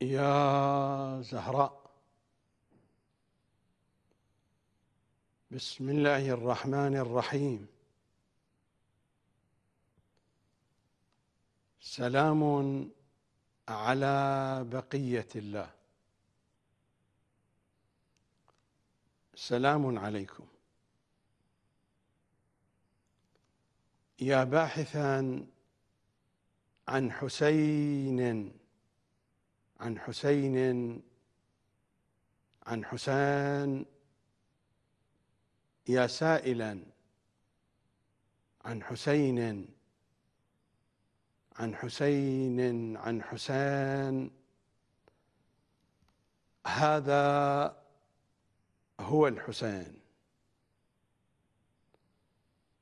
يا زهراء. بسم الله الرحمن الرحيم. سلام على بقية الله. سلام عليكم. يا باحثا عن حسين عن حسين عن حسين يا سائلا عن حسين عن حسين عن حسين هذا هو الحسين.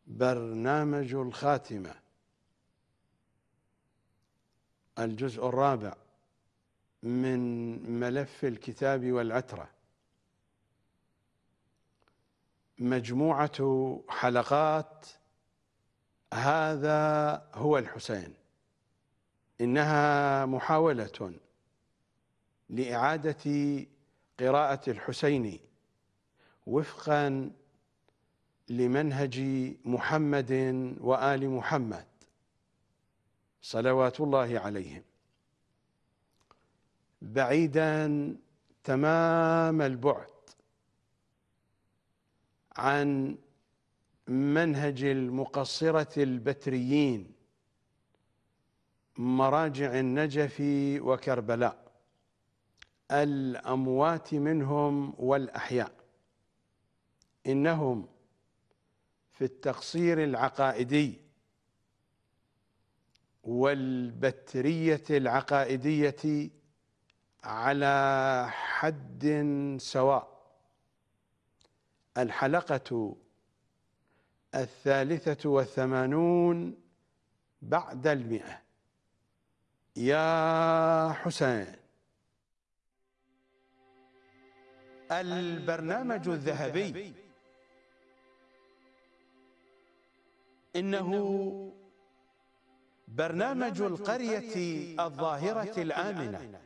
برنامج الخاتمة الجزء الرابع. من ملف الكتاب والعترة. مجموعة حلقات هذا هو الحسين. إنها محاولة لإعادة قراءة الحسين وفقا لمنهج محمد وآل محمد صلوات الله عليهم. بعيدا تمام البعد عن منهج المقصرة البتريين مراجع النجف وكربلاء الأموات منهم والأحياء. إنهم في التقصير العقائدي والبترية العقائدية على حد سواء. الحلقة الثالثة والثمانون بعد المئة. يا حسين. البرنامج الذهبي. إنه برنامج القرية الظاهرة الآمنة.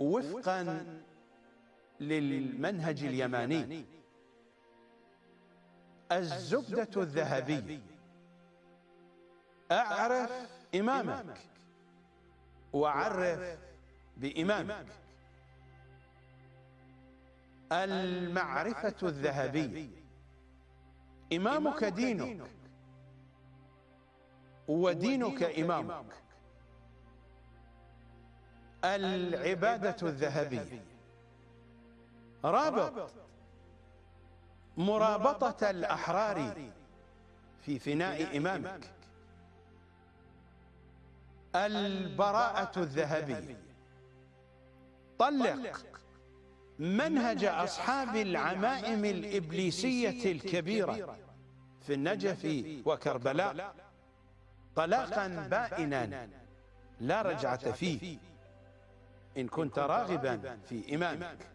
وفقا للمنهج اليماني. الزبدة الذهبية. أعرف إمامك. وعرف بإمامك. المعرفة الذهبية. إمامك دينك. ودينك إمامك. العبادة الذهبية. رابط. مرابطة الأحرار في فناء إمامك. البراءة الذهبية. طلق. منهج أصحاب العمائم الإبليسية الكبيرة في النجف وكربلاء. طلاقا بائنا. لا رجعة فيه. إن كنت راغبا في إمامك.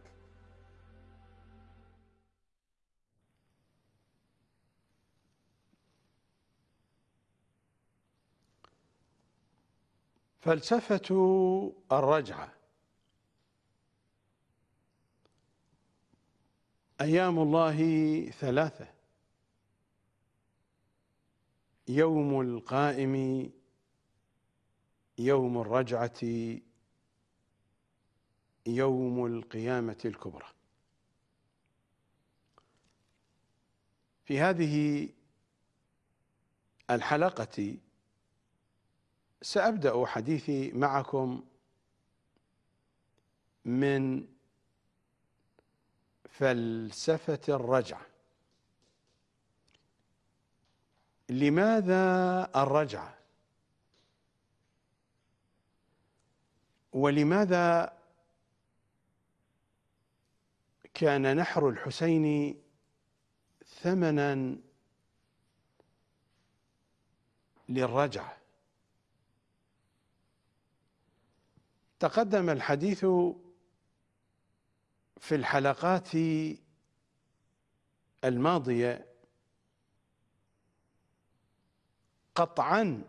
فلسفة الرجعة. أيام الله ثلاثة. يوم القائم يوم الرجعة. يوم القيامة الكبرى. في هذه الحلقة سأبدأ حديثي معكم من فلسفة الرجعة لماذا الرجعة ولماذا كان نحر الحسين ثمنا للرجعه تقدم الحديث في الحلقات الماضية قطعا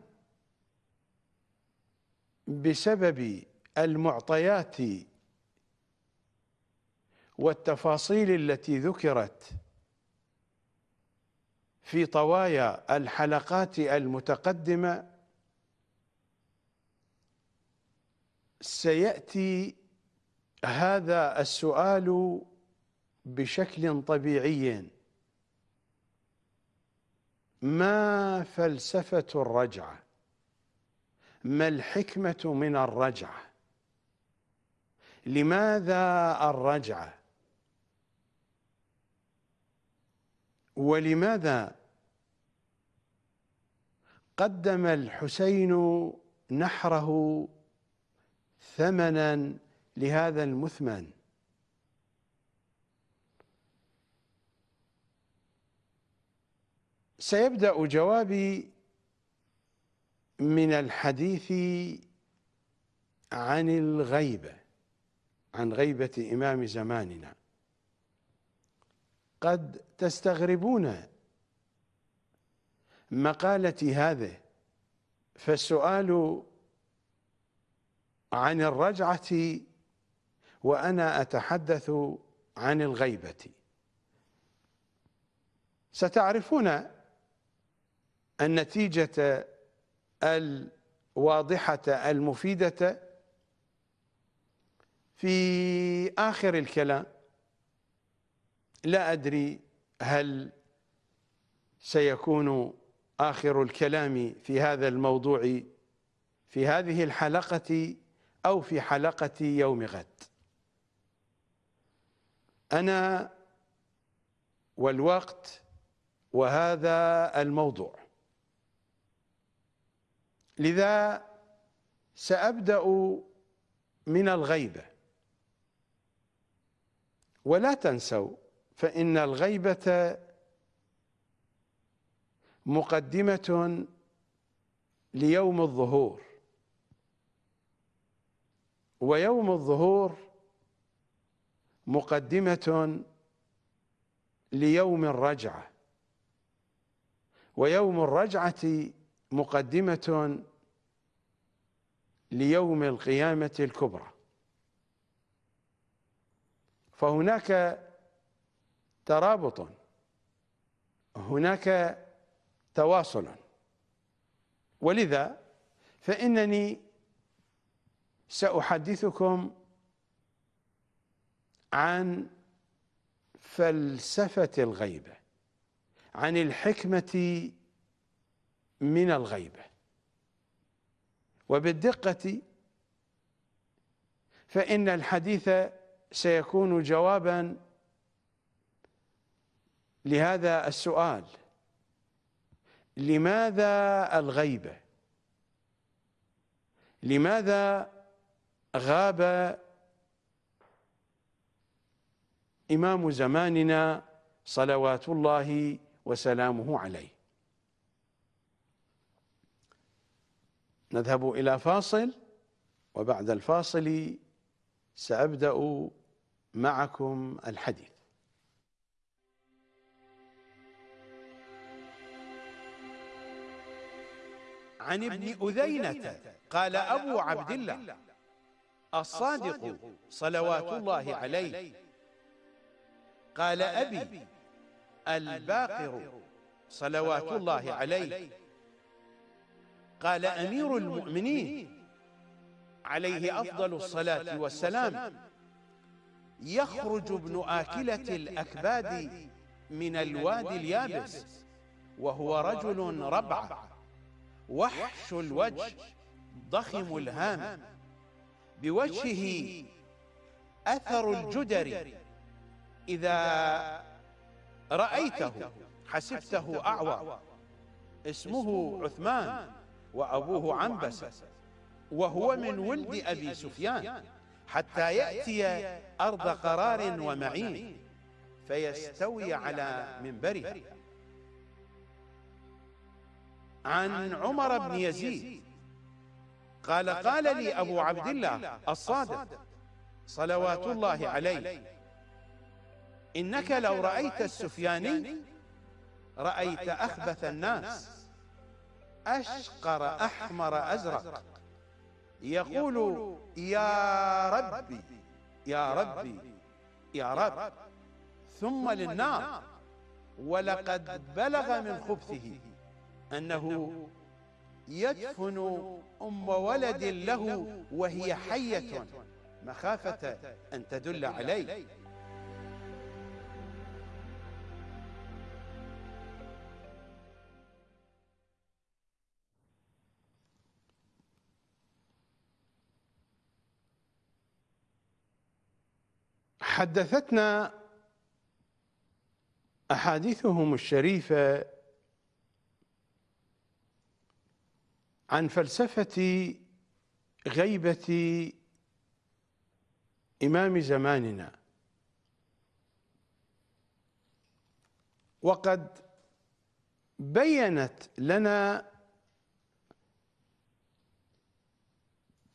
بسبب المعطيات والتفاصيل التي ذكرت في طوايا الحلقات المتقدمة سيأتي هذا السؤال بشكل طبيعي. ما فلسفة الرجعة؟ ما الحكمة من الرجعة؟ لماذا الرجعة؟ ولماذا قدم الحسين نحره ثمنا لهذا المثمن؟ سيبدأ جوابي من الحديث عن الغيبة عن غيبة إمام زماننا. قد تستغربون مقالتي هذه. فالسؤال عن الرجعة وأنا أتحدث عن الغيبة. ستعرفون النتيجة الواضحة المفيدة في آخر الكلام. لا أدري هل سيكون آخر الكلام في هذا الموضوع في هذه الحلقة أو في حلقة يوم غد. أنا والوقت وهذا الموضوع. لذا سأبدأ من الغيبة. ولا تنسوا فإن الغيبة مقدمة ليوم الظهور. ويوم الظهور مقدمة ليوم الرجعة. ويوم الرجعة مقدمة ليوم القيامة الكبرى. فهناك ترابط. هناك تواصل. ولذا فإنني سأحدثكم عن فلسفة الغيبة عن الحكمة من الغيبة وبالدقة فإن الحديث سيكون جوابا لهذا السؤال لماذا الغيبة؟ لماذا غاب إمام زماننا صلوات الله وسلامه عليه؟ نذهب إلى فاصل وبعد الفاصل سأبدأ معكم الحديث. عن ابن أذينة. قال أبو عبد الله الصادق صلوات الله عليه. قال أبي الباقر صلوات الله عليه. قال أمير المؤمنين عليه أفضل الصلاة والسلام. يخرج ابن آكلة الأكباد من الوادي اليابس وهو رجل ربع وحش الوجه ضخم الهام بوجهه أثر الجدر. إذا رأيته حسبته أعور. اسمه عثمان وأبوه عنبسة. وهو من ولد أبي سفيان. حتى يأتي أرض قرار ومعين. فيستوي على منبرها عن عمر بن يزيد. قال قال لي أبو عبد الله الصادق صلوات الله عليه. إنك لو رأيت السفياني رأيت أخبث الناس. أشقر أحمر أزرق. يقول يا ربي يا ربي يا رب. ثم للنار. ولقد بلغ من خبثه. أنه يدفن أم ولد له وهي حية. مخافة أن تدل عليه. حدثتنا أحاديثهم الشريفة عن فلسفة غيبة إمام زماننا. وقد بينت لنا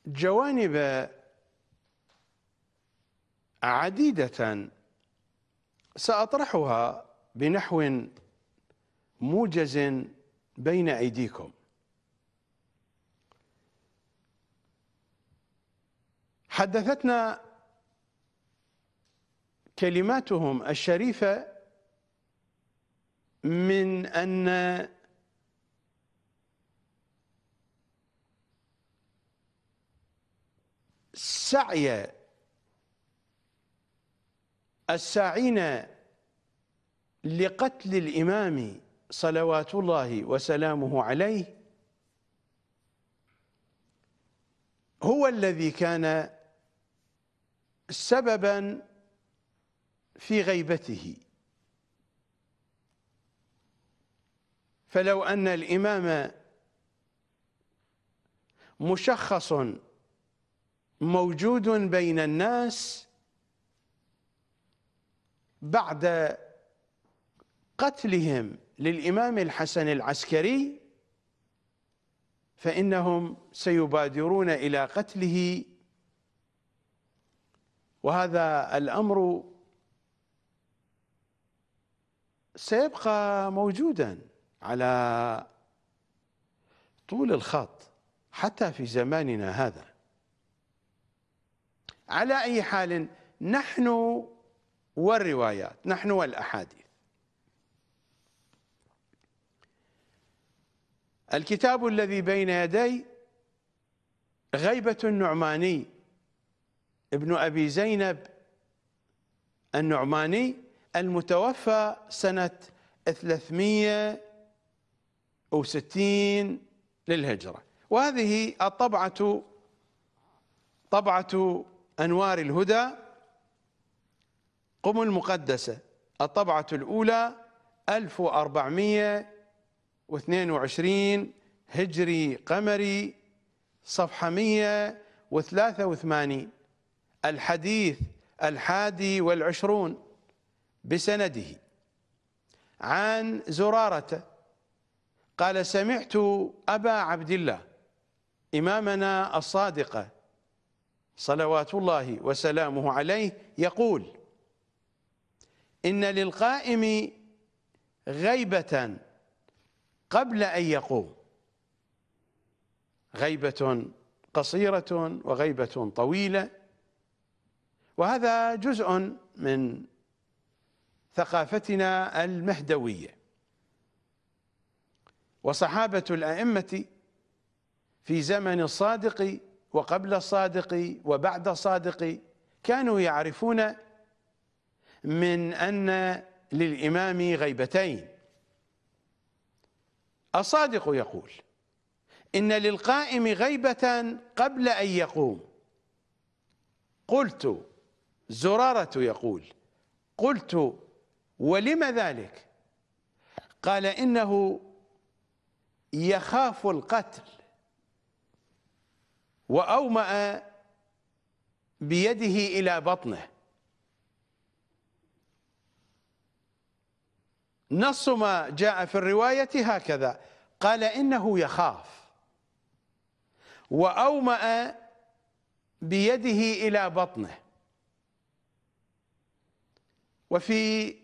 جوانب عديدة سأطرحها بنحو موجز بين أيديكم. حدثتنا كلماتهم الشريفة من أن سعي الساعين لقتل الإمام صلوات الله وسلامه عليه هو الذي كان سببا في غيبته. فلو أن الإمام مشخص موجود بين الناس بعد قتلهم للإمام الحسن العسكري فإنهم سيبادرون إلى قتله وهذا الأمر سيبقى موجودا على طول الخط حتى في زماننا هذا. على أي حال نحن والروايات نحن والأحاديث. الكتاب الذي بين يدي غيبة النعماني ابن أبي زينب النعماني المتوفى سنة 360 للهجرة. وهذه الطبعة طبعة أنوار الهدى قم المقدسة. الطبعة الأولى 1422 هجري قمري صفحة 183 الحديث الحادي والعشرون بسنده. عن زرارة قال سمعت أبا عبد الله إمامنا الصادقة صلوات الله وسلامه عليه يقول إن للقائم غيبة قبل أن يقوم غيبة قصيرة وغيبة طويلة وهذا جزء من ثقافتنا المهدوية. وصحابة الأئمة في زمن الصادق وقبل الصادق وبعد الصادق كانوا يعرفون من أن للإمام غيبتين. الصادق يقول إن للقائم غيبة قبل أن يقوم. قلت زرارة يقول قلت ولم ذلك؟ قال إنه يخاف القتل وأومأ بيده إلى بطنه. نص ما جاء في الرواية هكذا قال إنه يخاف وأومأ بيده إلى بطنه. وفي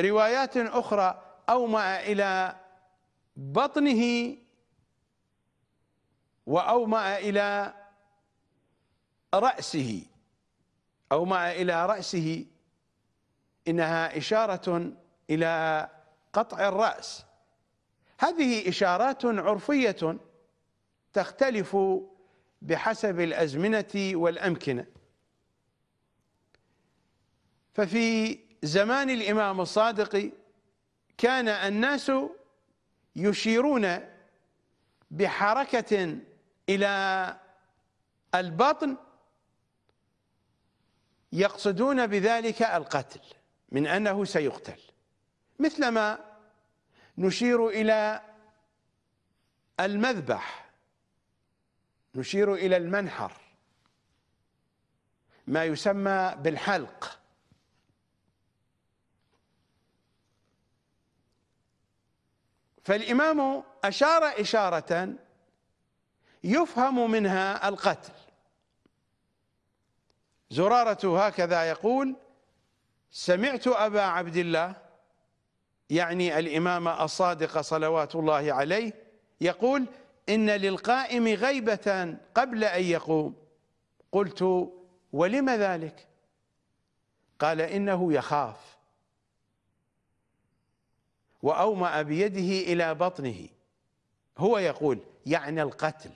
روايات أخرى أومأ إلى بطنه وأومأ إلى رأسه. أو ما إلى رأسه. إنها إشارة إلى قطع الرأس. هذه إشارات عرفية تختلف بحسب الأزمنة والأمكنة. ففي زمان الإمام الصادق كان الناس يشيرون بحركة إلى البطن يقصدون بذلك القتل من أنه سيقتل. مثلما نشير إلى المذبح نشير إلى المنحر ما يسمى بالحلق. فالإمام أشار إشارة يفهم منها القتل. زرارة هكذا يقول سمعت أبا عبد الله يعني الإمام الصادق صلوات الله عليه يقول إن للقائم غيبة قبل أن يقوم. قلت ولم ذلك؟ قال إنه يخاف. وأومأ بيده إلى بطنه. هو يقول يعني القتل.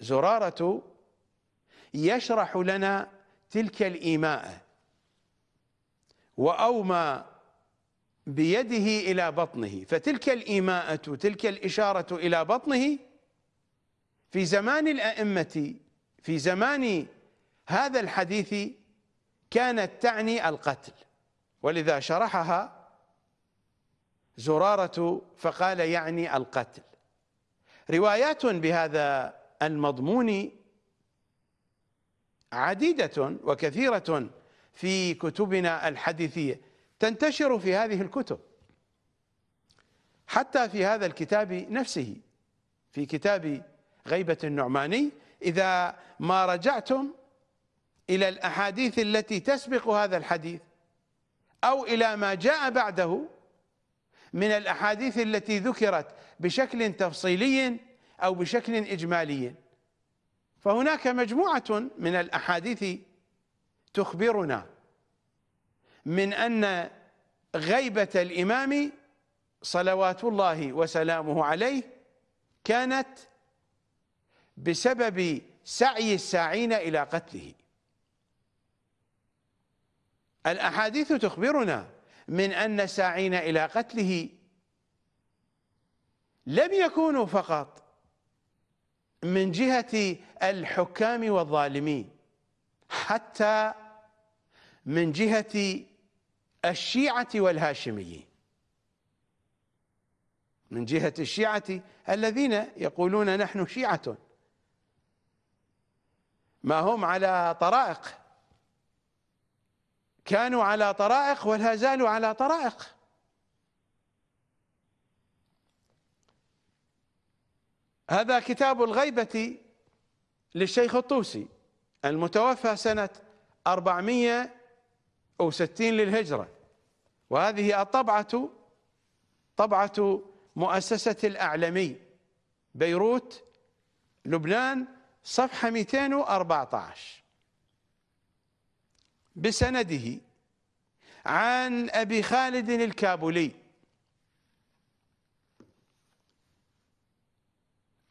زرارة يشرح لنا تلك الإيماء. وأومى بيده إلى بطنه. فتلك الإيماءة تلك الإشارة إلى بطنه في زمان الأئمة في زمان هذا الحديث كانت تعني القتل. ولذا شرحها زرارة فقال يعني القتل. روايات بهذا المضمون عديدة وكثيرة في كتبنا الحديثية تنتشر في هذه الكتب. حتى في هذا الكتاب نفسه في كتاب غيبة النعماني إذا ما رجعتم إلى الأحاديث التي تسبق هذا الحديث أو إلى ما جاء بعده من الأحاديث التي ذكرت بشكل تفصيلي أو بشكل إجمالي. فهناك مجموعة من الأحاديث تخبرنا من أن غيبة الإمام صلوات الله وسلامه عليه كانت بسبب سعي الساعين إلى قتله. الأحاديث تخبرنا من أن الساعين إلى قتله لم يكونوا فقط من جهة الحكام والظالمين حتى من جهة الشيعة والهاشميين. من جهة الشيعة الذين يقولون نحن شيعة. ما هم على طرائق؟ كانوا على طرائق ولا زالوا على طرائق. هذا كتاب الغيبة للشيخ الطوسي المتوفى سنة 460 للهجرة. وهذه الطبعة طبعة مؤسسة الأعلمي بيروت لبنان صفحة 214 بسنده عن أبي خالد الكابولي.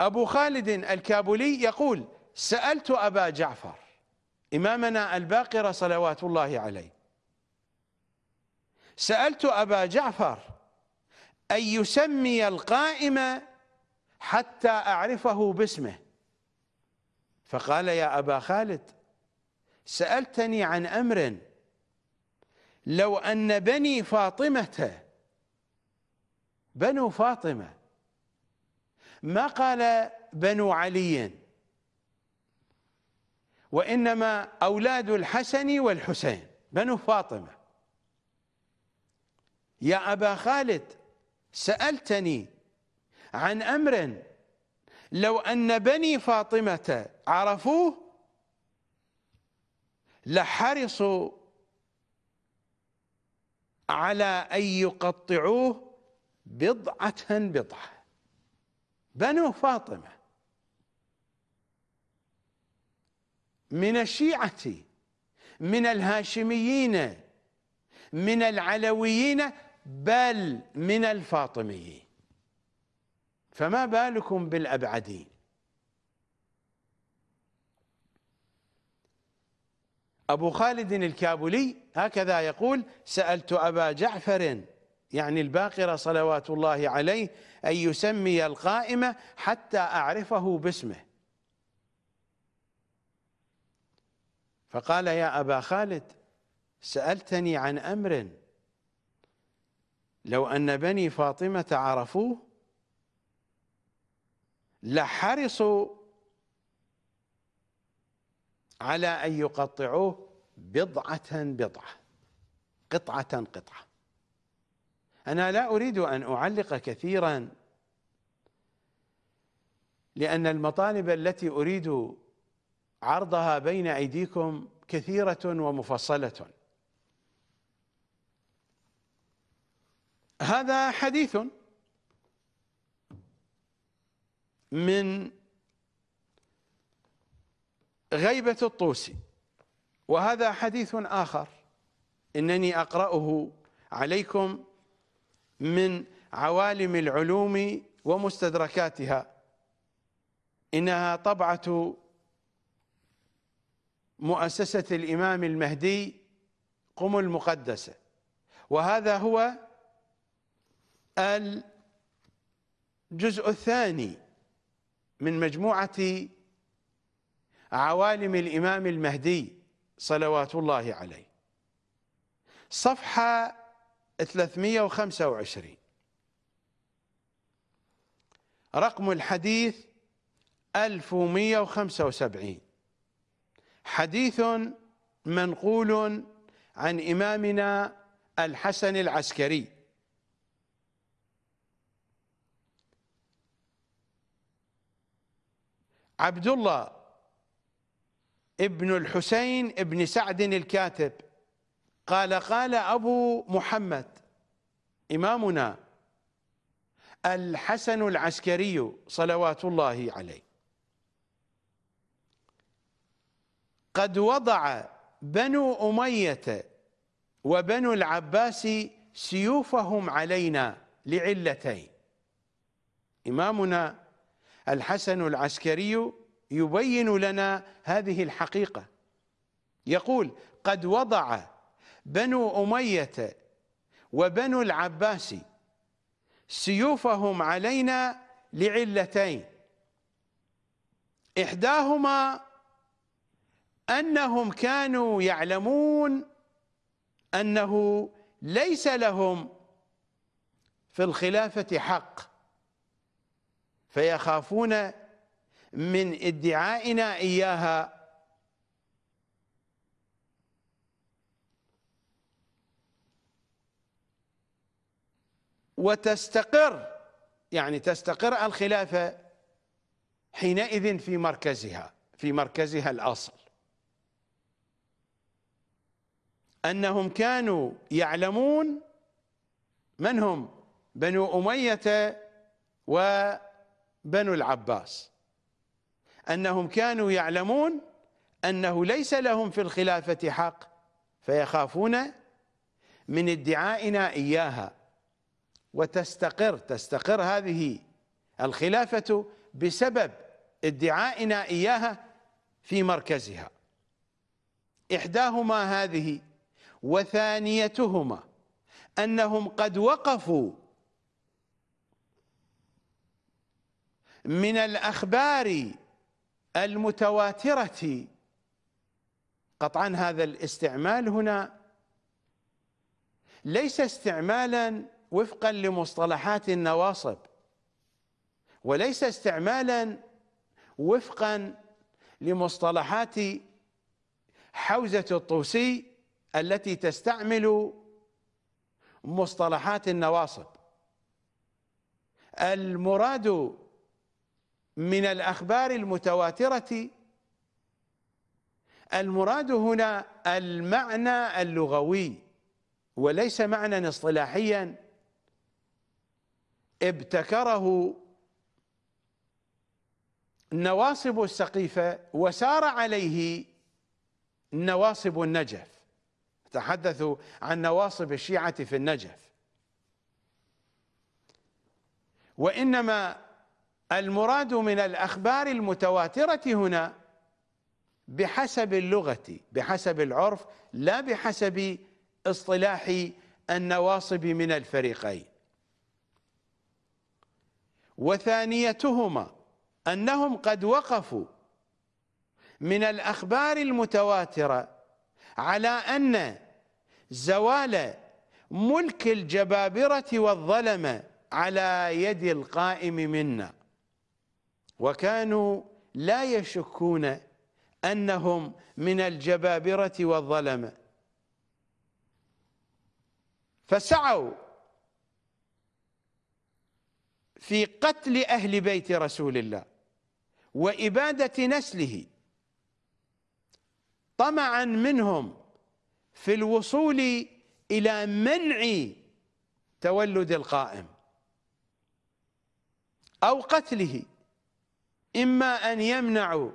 أبو خالد الكابولي يقول سألت أبا جعفر إمامنا الباقر صلوات الله عليه. سألت أبا جعفر أن يسمي القائم حتى أعرفه باسمه. فقال يا أبا خالد سألتني عن أمر. لو أن بني فاطمة بنو فاطمة ما قال بنو علي؟ وإنما أولاد الحسن والحسين بنو فاطمة. يا أبا خالد سألتني عن أمر. لو أن بني فاطمة عرفوه لحرصوا على أن يقطعوه بضعة بضعة. بنو فاطمة من الشيعة من الهاشميين من العلويين بل من الفاطميين. فما بالكم بالأبعدين؟ أبو خالد الكابلي هكذا يقول سألت أبا جعفر يعني الباقرة صلوات الله عليه أن يسمي القائمة حتى أعرفه باسمه. فقال يا أبا خالد سألتني عن أمر. لو أن بني فاطمة عرفوه لحرصوا على أن يقطعوه بضعة بضعة قطعة قطعة. أنا لا أريد أن أعلق كثيرا لأن المطالب التي أريد عرضها بين أيديكم كثيرة ومفصلة. هذا حديث من غيبة الطوسي. وهذا حديث آخر إنني أقرأه عليكم من عوالم العلوم ومستدركاتها. إنها طبعة مؤسسة الإمام المهدي قم المقدسة. وهذا هو الجزء الثاني من مجموعة عوالم الإمام المهدي صلوات الله عليه. صفحة 325 رقم الحديث 1175 حديث منقول عن إمامنا الحسن العسكري. عبد الله ابن الحسين ابن سعد الكاتب. قال قال أبو محمد إمامنا الحسن العسكري صلوات الله عليه. قد وضع بنو أمية وبنو العباس سيوفهم علينا لعلتين. إمامنا الحسن العسكري يبين لنا هذه الحقيقة. يقول قد وضع بنو أمية وبنو العباس سيوفهم علينا لعلتين. إحداهما أنهم كانوا يعلمون أنه ليس لهم في الخلافة حق فيخافون من ادعائنا إياها. وتستقر يعني تستقر الخلافة حينئذ في مركزها في مركزها الأصل. أنهم كانوا يعلمون من هم؟ بنو أمية وبنو العباس. أنهم كانوا يعلمون أنه ليس لهم في الخلافة حق فيخافون من ادعائنا إياها. وتستقر تستقر هذه الخلافة بسبب ادعائنا إياها في مركزها. إحداهما هذه وثانيتهما أنهم قد وقفوا من الأخبار المتواترة. قطعا هذا الاستعمال هنا ليس استعمالا وفقا لمصطلحات النواصب وليس استعمالا وفقا لمصطلحات حوزة الطوسي التي تستعمل مصطلحات النواصب. المراد من الأخبار المتواترة المراد هنا المعنى اللغوي وليس معنى اصطلاحيا. ابتكره نواصب السقيفة وسار عليه نواصب النجف. تحدثوا عن نواصب الشيعة في النجف. وإنما المراد من الأخبار المتواترة هنا بحسب اللغة بحسب العرف لا بحسب اصطلاح النواصب من الفريقين. وثانيتهما أنهم قد وقفوا من الأخبار المتواترة على أن زوال ملك الجبابرة والظلمة على يد القائم منا. وكانوا لا يشكون أنهم من الجبابرة والظلمة. فسعوا في قتل أهل بيت رسول الله وإبادة نسله. طمعا منهم في الوصول إلى منع تولد القائم أو قتله. إما أن يمنعوا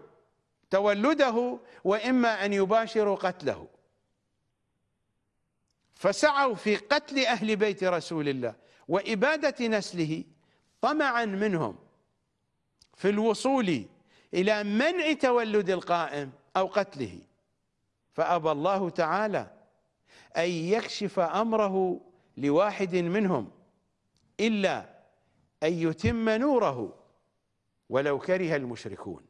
تولده وإما أن يباشروا قتله. فسعوا في قتل أهل بيت رسول الله وإبادة نسله طمعا منهم في الوصول إلى منع تولد القائم أو قتله. فأبى الله تعالى أن يكشف أمره لواحد منهم إلا أن يتم نوره ولو كره المشركون.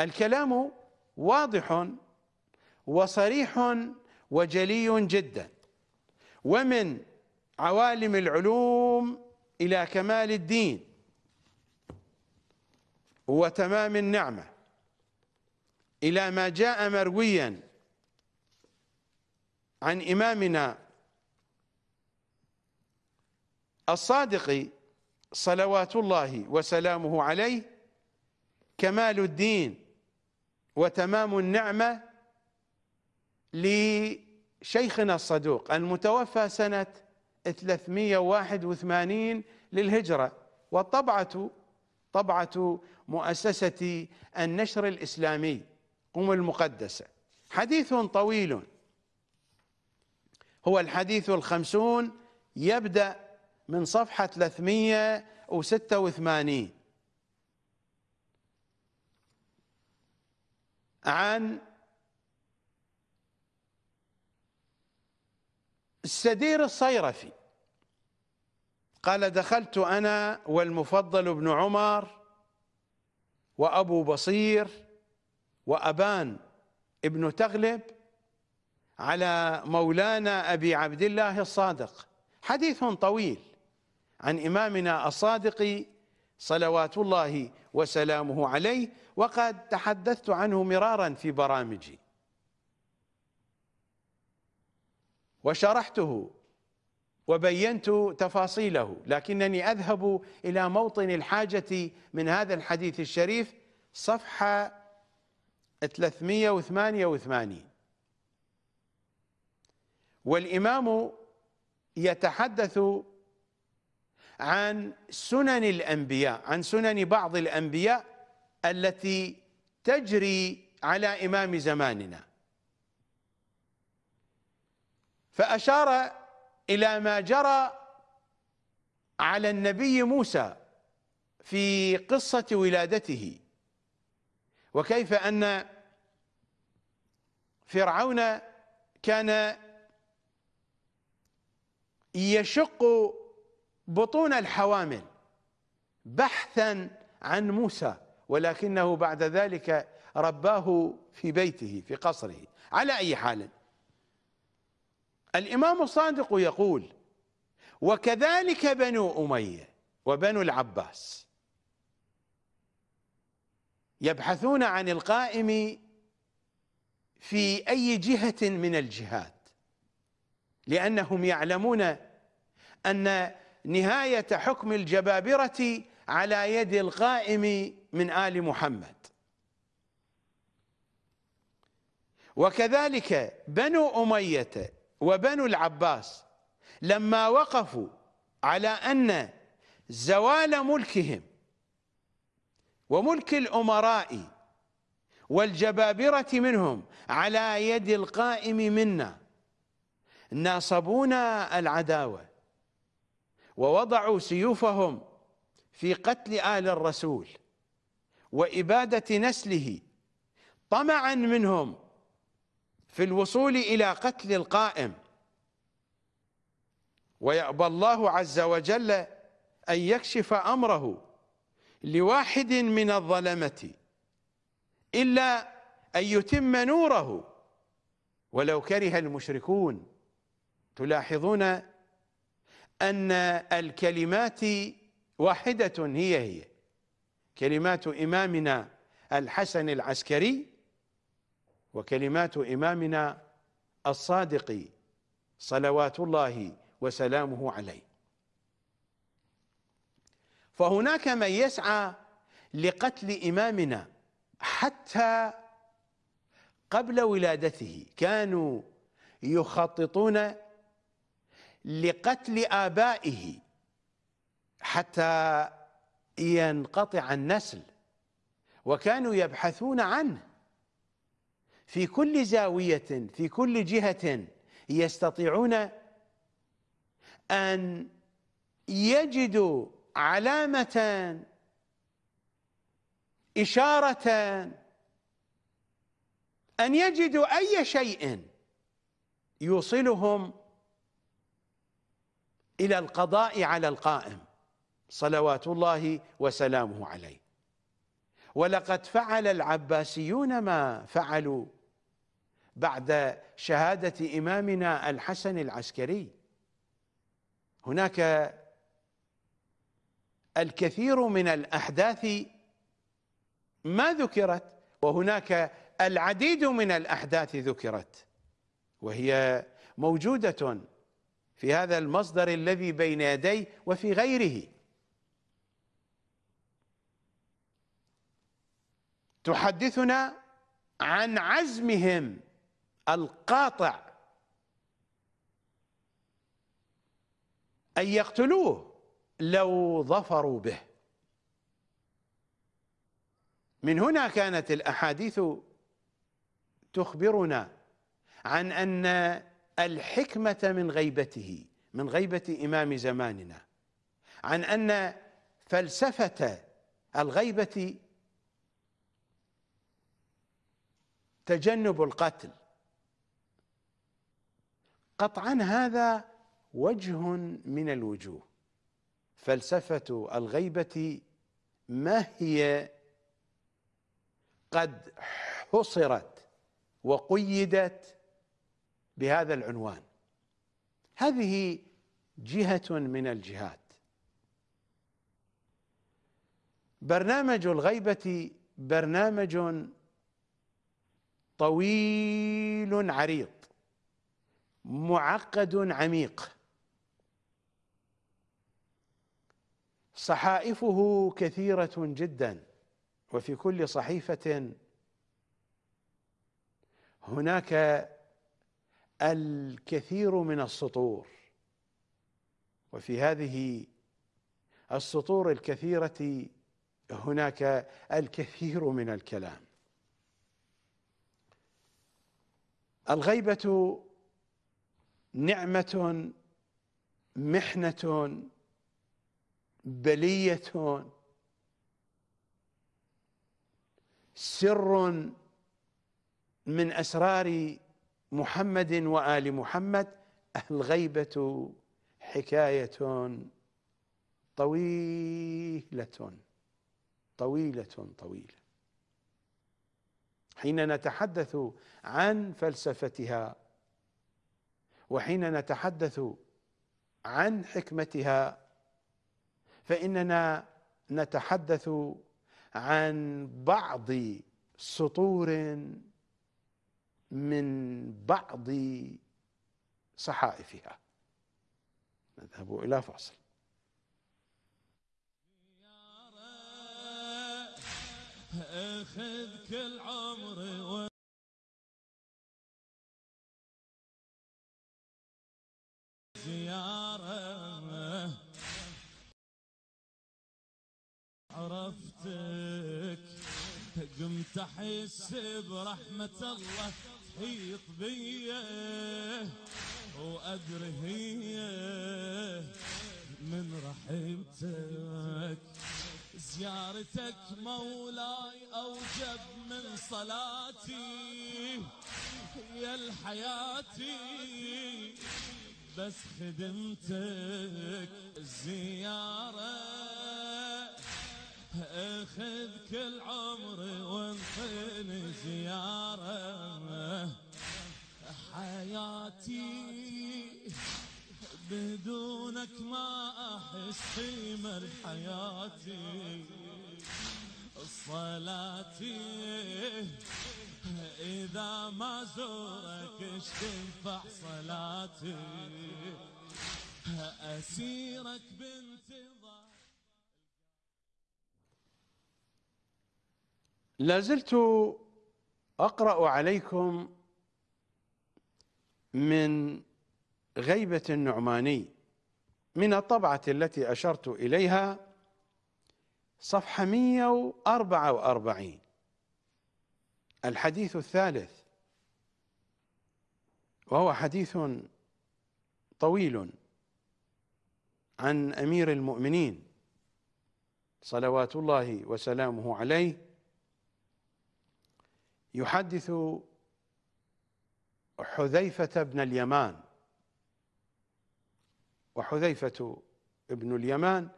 الكلام واضح وصريح وجلي جدا. ومن عوالم العلوم إلى كمال الدين وتمام النعمة إلى ما جاء مرويا عن إمامنا الصادق صلوات الله وسلامه عليه كمال الدين وتمام النعمة لشيخنا الصدوق المتوفى سنة 381 للهجرة والطبعة طبعة مؤسسة النشر الإسلامي قم المقدسة. حديث طويل. هو الحديث الخمسون يبدأ من صفحة 386 عن السدير الصيرفي. قال دخلت أنا والمفضل بن عمر وأبو بصير وأبان ابن تغلب على مولانا أبي عبد الله الصادق. حديث طويل. عن إمامنا الصادق صلوات الله وسلامه عليه وقد تحدثت عنه مرارا في برامجي. وشرحته وبينت تفاصيله لكنني أذهب إلى موطن الحاجة من هذا الحديث الشريف صفحة 388 والإمام يتحدث عن سنن الأنبياء عن سنن بعض الأنبياء التي تجري على إمام زماننا. فأشار إلى ما جرى على النبي موسى في قصة ولادته. وكيف أن فرعون كان يشق بطون الحوامل بحثا عن موسى ولكنه بعد ذلك رباه في بيته في قصره. على أي حال الإمام الصادق يقول وكذلك بنو أمية وبنو العباس يبحثون عن القائم في أي جهة من الجهات لأنهم يعلمون أن نهاية حكم الجبابرة على يد القائم من آل محمد. وكذلك بنو أمية وبنو العباس لما وقفوا على أن زوال ملكهم وملك الأمراء والجبابرة منهم على يد القائم منا ناصبونا العداوة. ووضعوا سيوفهم في قتل آل الرسول وإبادة نسله طمعا منهم في الوصول إلى قتل القائم. ويأبى الله عز وجل أن يكشف أمره لواحد من الظلمة إلا أن يتم نوره. ولو كره المشركون تلاحظون أن الكلمات واحدة هي هي. كلمات إمامنا الحسن العسكري وكلمات إمامنا الصادق صلوات الله وسلامه عليه. فهناك من يسعى لقتل إمامنا حتى قبل ولادته. كانوا يخططون لقتل آبائه حتى ينقطع النسل وكانوا يبحثون عنه. في كل زاوية في كل جهة يستطيعون أن يجدوا علامة إشارة أن يجدوا أي شيء يوصلهم إلى القضاء على القائم صلوات الله وسلامه عليه. ولقد فعل العباسيون ما فعلوا بعد شهادة إمامنا الحسن العسكري. هناك الكثير من الأحداث ما ذكرت وهناك العديد من الأحداث ذكرت وهي موجودة في هذا المصدر الذي بين يدي وفي غيره. تحدثنا عن عزمهم القاطع. أن يقتلوه لو ظفروا به. من هنا كانت الأحاديث تخبرنا عن أن الحكمة من غيبته من غيبة إمام زماننا. عن أن فلسفة الغيبة تجنب القتل. قطعا هذا وجه من الوجوه. فلسفة الغيبة ما هي؟ قد حصرت وقيدت بهذا العنوان. هذه جهة من الجهات. برنامج الغيبة برنامج طويل عريض معقد عميق. صحائفه كثيرة جدا وفي كل صحيفة هناك الكثير من السطور. وفي هذه السطور الكثيرة هناك الكثير من الكلام. الغيبة نعمة محنة بلية سر من أسرار محمد وآل محمد الغيبة حكاية طويلة طويلة طويلة. حين نتحدث عن فلسفتها وحين نتحدث عن حكمتها فإننا نتحدث عن بعض سطور من بعض صحائفها. نذهب إلى فاصل. اخذ كل عمري. زيارة. عرفتك قم كنت أحس برحمة الله. تحيط بيه وادري هي من رحمتك. زيارتك مولاي أوجب من صلاتي. يا الحياتي بس خدمتك. الزيارة اخذ كل عمري وانطيني زيارة. حياتي بدونك ما أحس قيمة لحياتي صلاتي إذا ما زورك إيش تنفع صلاتي؟ أسيرك بانتظار لازلت أقرأ عليكم من غيبة النعماني من الطبعة التي أشرت إليها صفحة 144 الحديث الثالث وهو حديث طويل عن أمير المؤمنين صلوات الله وسلامه عليه. يحدث حذيفة بن اليمان. وحذيفة ابن اليمان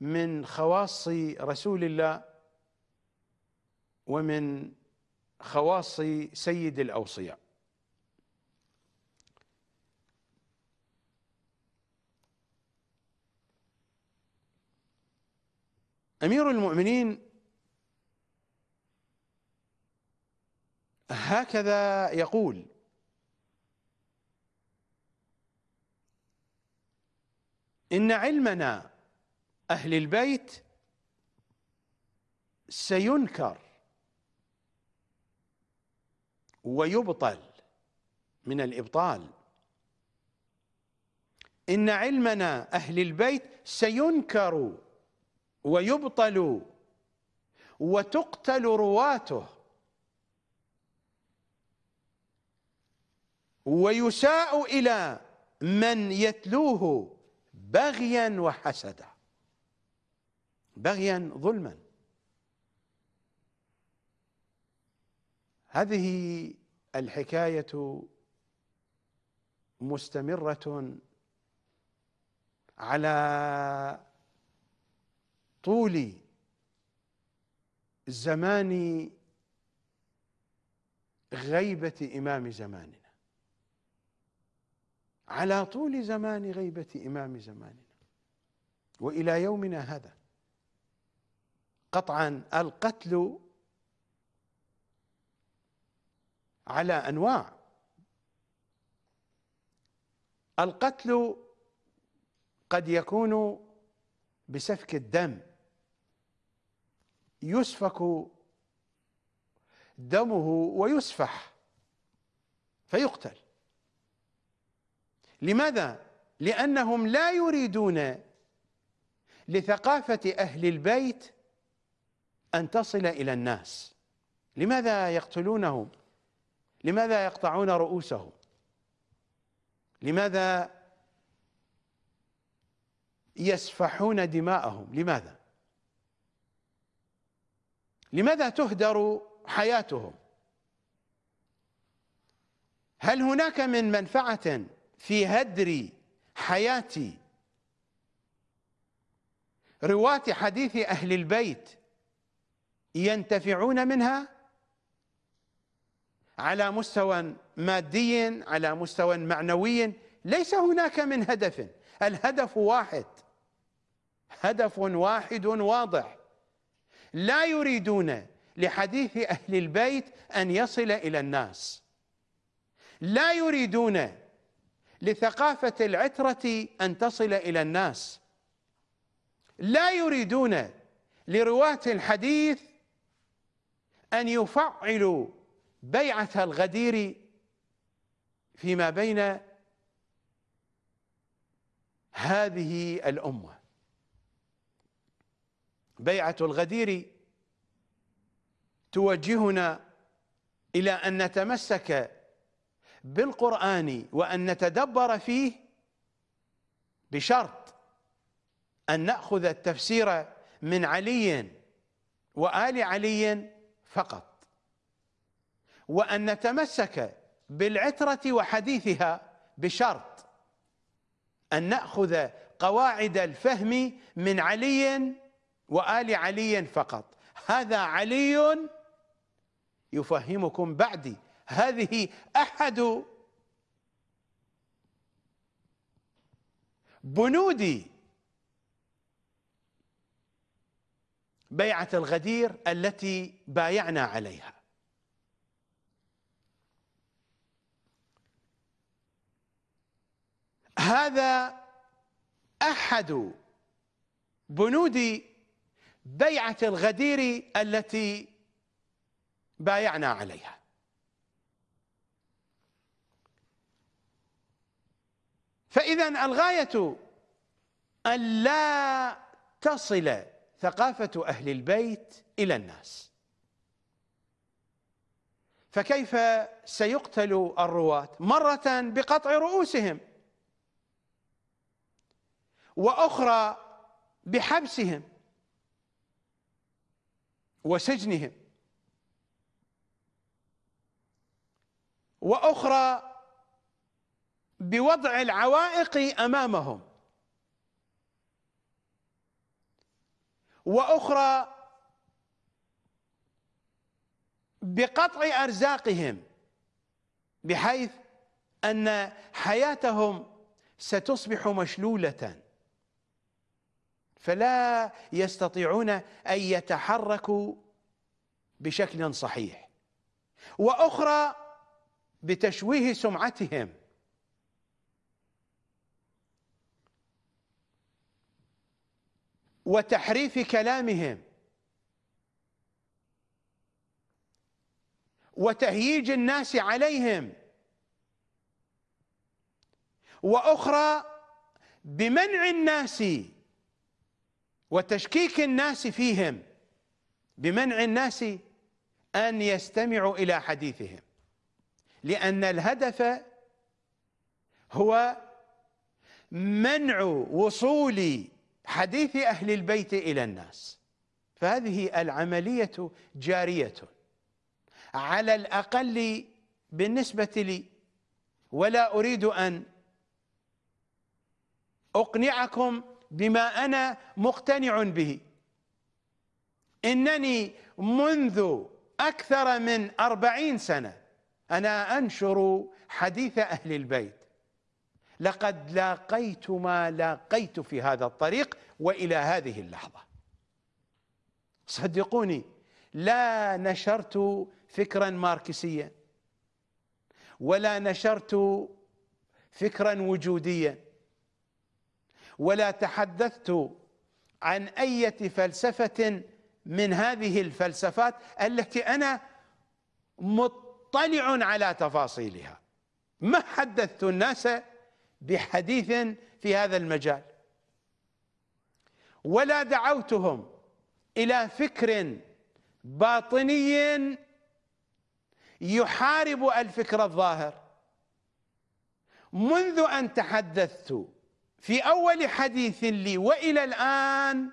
من خواص رسول الله ومن خواص سيد الأوصياء. أمير المؤمنين هكذا يقول. إن علمنا أهل البيت سينكر ويبطل من الإبطال. إن علمنا أهل البيت سينكر ويبطل وتقتل رواته. ويساء إلى من يتلوه بغيا وحسدا. بغيا ظلما. هذه الحكاية مستمرة على طول زمان غيبة إمام زماننا. على طول زمان غيبة إمام زماننا. وإلى يومنا هذا. قطعا القتل على أنواع. القتل قد يكون بسفك الدم. يسفك دمه ويسفح. فيقتل. لماذا؟ لأنهم لا يريدون لثقافة أهل البيت أن تصل إلى الناس لماذا يقتلونهم؟ لماذا يقطعون رؤوسهم؟ لماذا يسفحون دماءهم؟ لماذا؟ لماذا تهدر حياتهم؟ هل هناك من منفعة في هدر حياة رواة حديث أهل البيت ينتفعون منها على مستوى مادي على مستوى معنوي. ليس هناك من هدف. الهدف واحد. هدف واحد واضح. لا يريدون لحديث أهل البيت أن يصل إلى الناس. لا يريدون لثقافة العترة أن تصل إلى الناس. لا يريدون لرواة الحديث أن يفعلوا بيعة الغدير فيما بين هذه الأمة. بيعة الغدير توجهنا إلى أن نتمسك بالقرآن وأن نتدبر فيه بشرط أن نأخذ التفسير من علي وآل علي فقط. وأن نتمسك بالعترة وحديثها بشرط أن نأخذ قواعد الفهم من علي وآل علي فقط. هذا علي يفهمكم بعدي. هذه أحد بنود بيعة الغدير التي بايعنا عليها. هذا أحد بنود بيعة الغدير التي بايعنا عليها. فاذا الغاية أن لا تصل ثقافة أهل البيت إلى الناس. فكيف سيقتل الرواة؟ مرة بقطع رؤوسهم وأخرى بحبسهم وسجنهم وأخرى بوضع العوائق أمامهم. وأخرى بقطع أرزاقهم بحيث أن حياتهم ستصبح مشلولة. فلا يستطيعون أن يتحركوا بشكل صحيح. وأخرى بتشويه سمعتهم. وتحريف كلامهم. وتهييج الناس عليهم. وأخرى بمنع الناس وتشكيك الناس فيهم بمنع الناس أن يستمعوا إلى حديثهم. لأن الهدف هو منع وصول حديث أهل البيت إلى الناس. فهذه العملية جارية. على الأقل بالنسبة لي ولا أريد أن أقنعكم بما أنا مقتنع به. إنني منذ أكثر من أربعين سنة أنا أنشر حديث أهل البيت. لقد لاقيت ما لاقيت في هذا الطريق وإلى هذه اللحظة. صدقوني لا نشرت فكرا ماركسيا ولا نشرت فكرا وجوديا ولا تحدثت عن أي فلسفة من هذه الفلسفات التي أنا مطلع على تفاصيلها. ما حدثت الناس بحديث في هذا المجال. ولا دعوتهم إلى فكر باطني يحارب الفكر الظاهر. منذ أن تحدثت في أول حديث لي وإلى الآن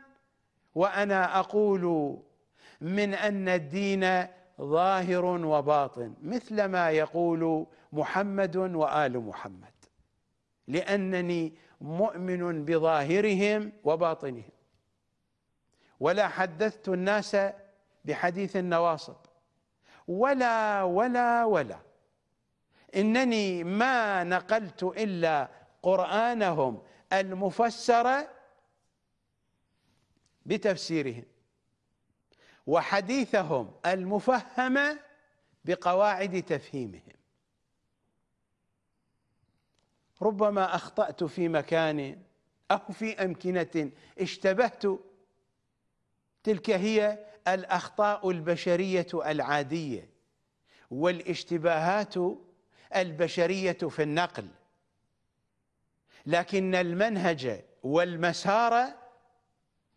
وأنا أقول من أن الدين ظاهر وباطن مثل ما يقول محمد وآل محمد. لأنني مؤمن بظاهرهم وباطنهم. ولا حدثت الناس بحديث النواصب. ولا ولا ولا. إنني ما نقلت إلا قرآنهم المفسر بتفسيرهم. وحديثهم المفهم بقواعد تفهيمهم. ربما أخطأت في مكان أو في أمكنة اشتبهت. تلك هي الأخطاء البشرية العادية والاشتباهات البشرية في النقل. لكن المنهج والمسار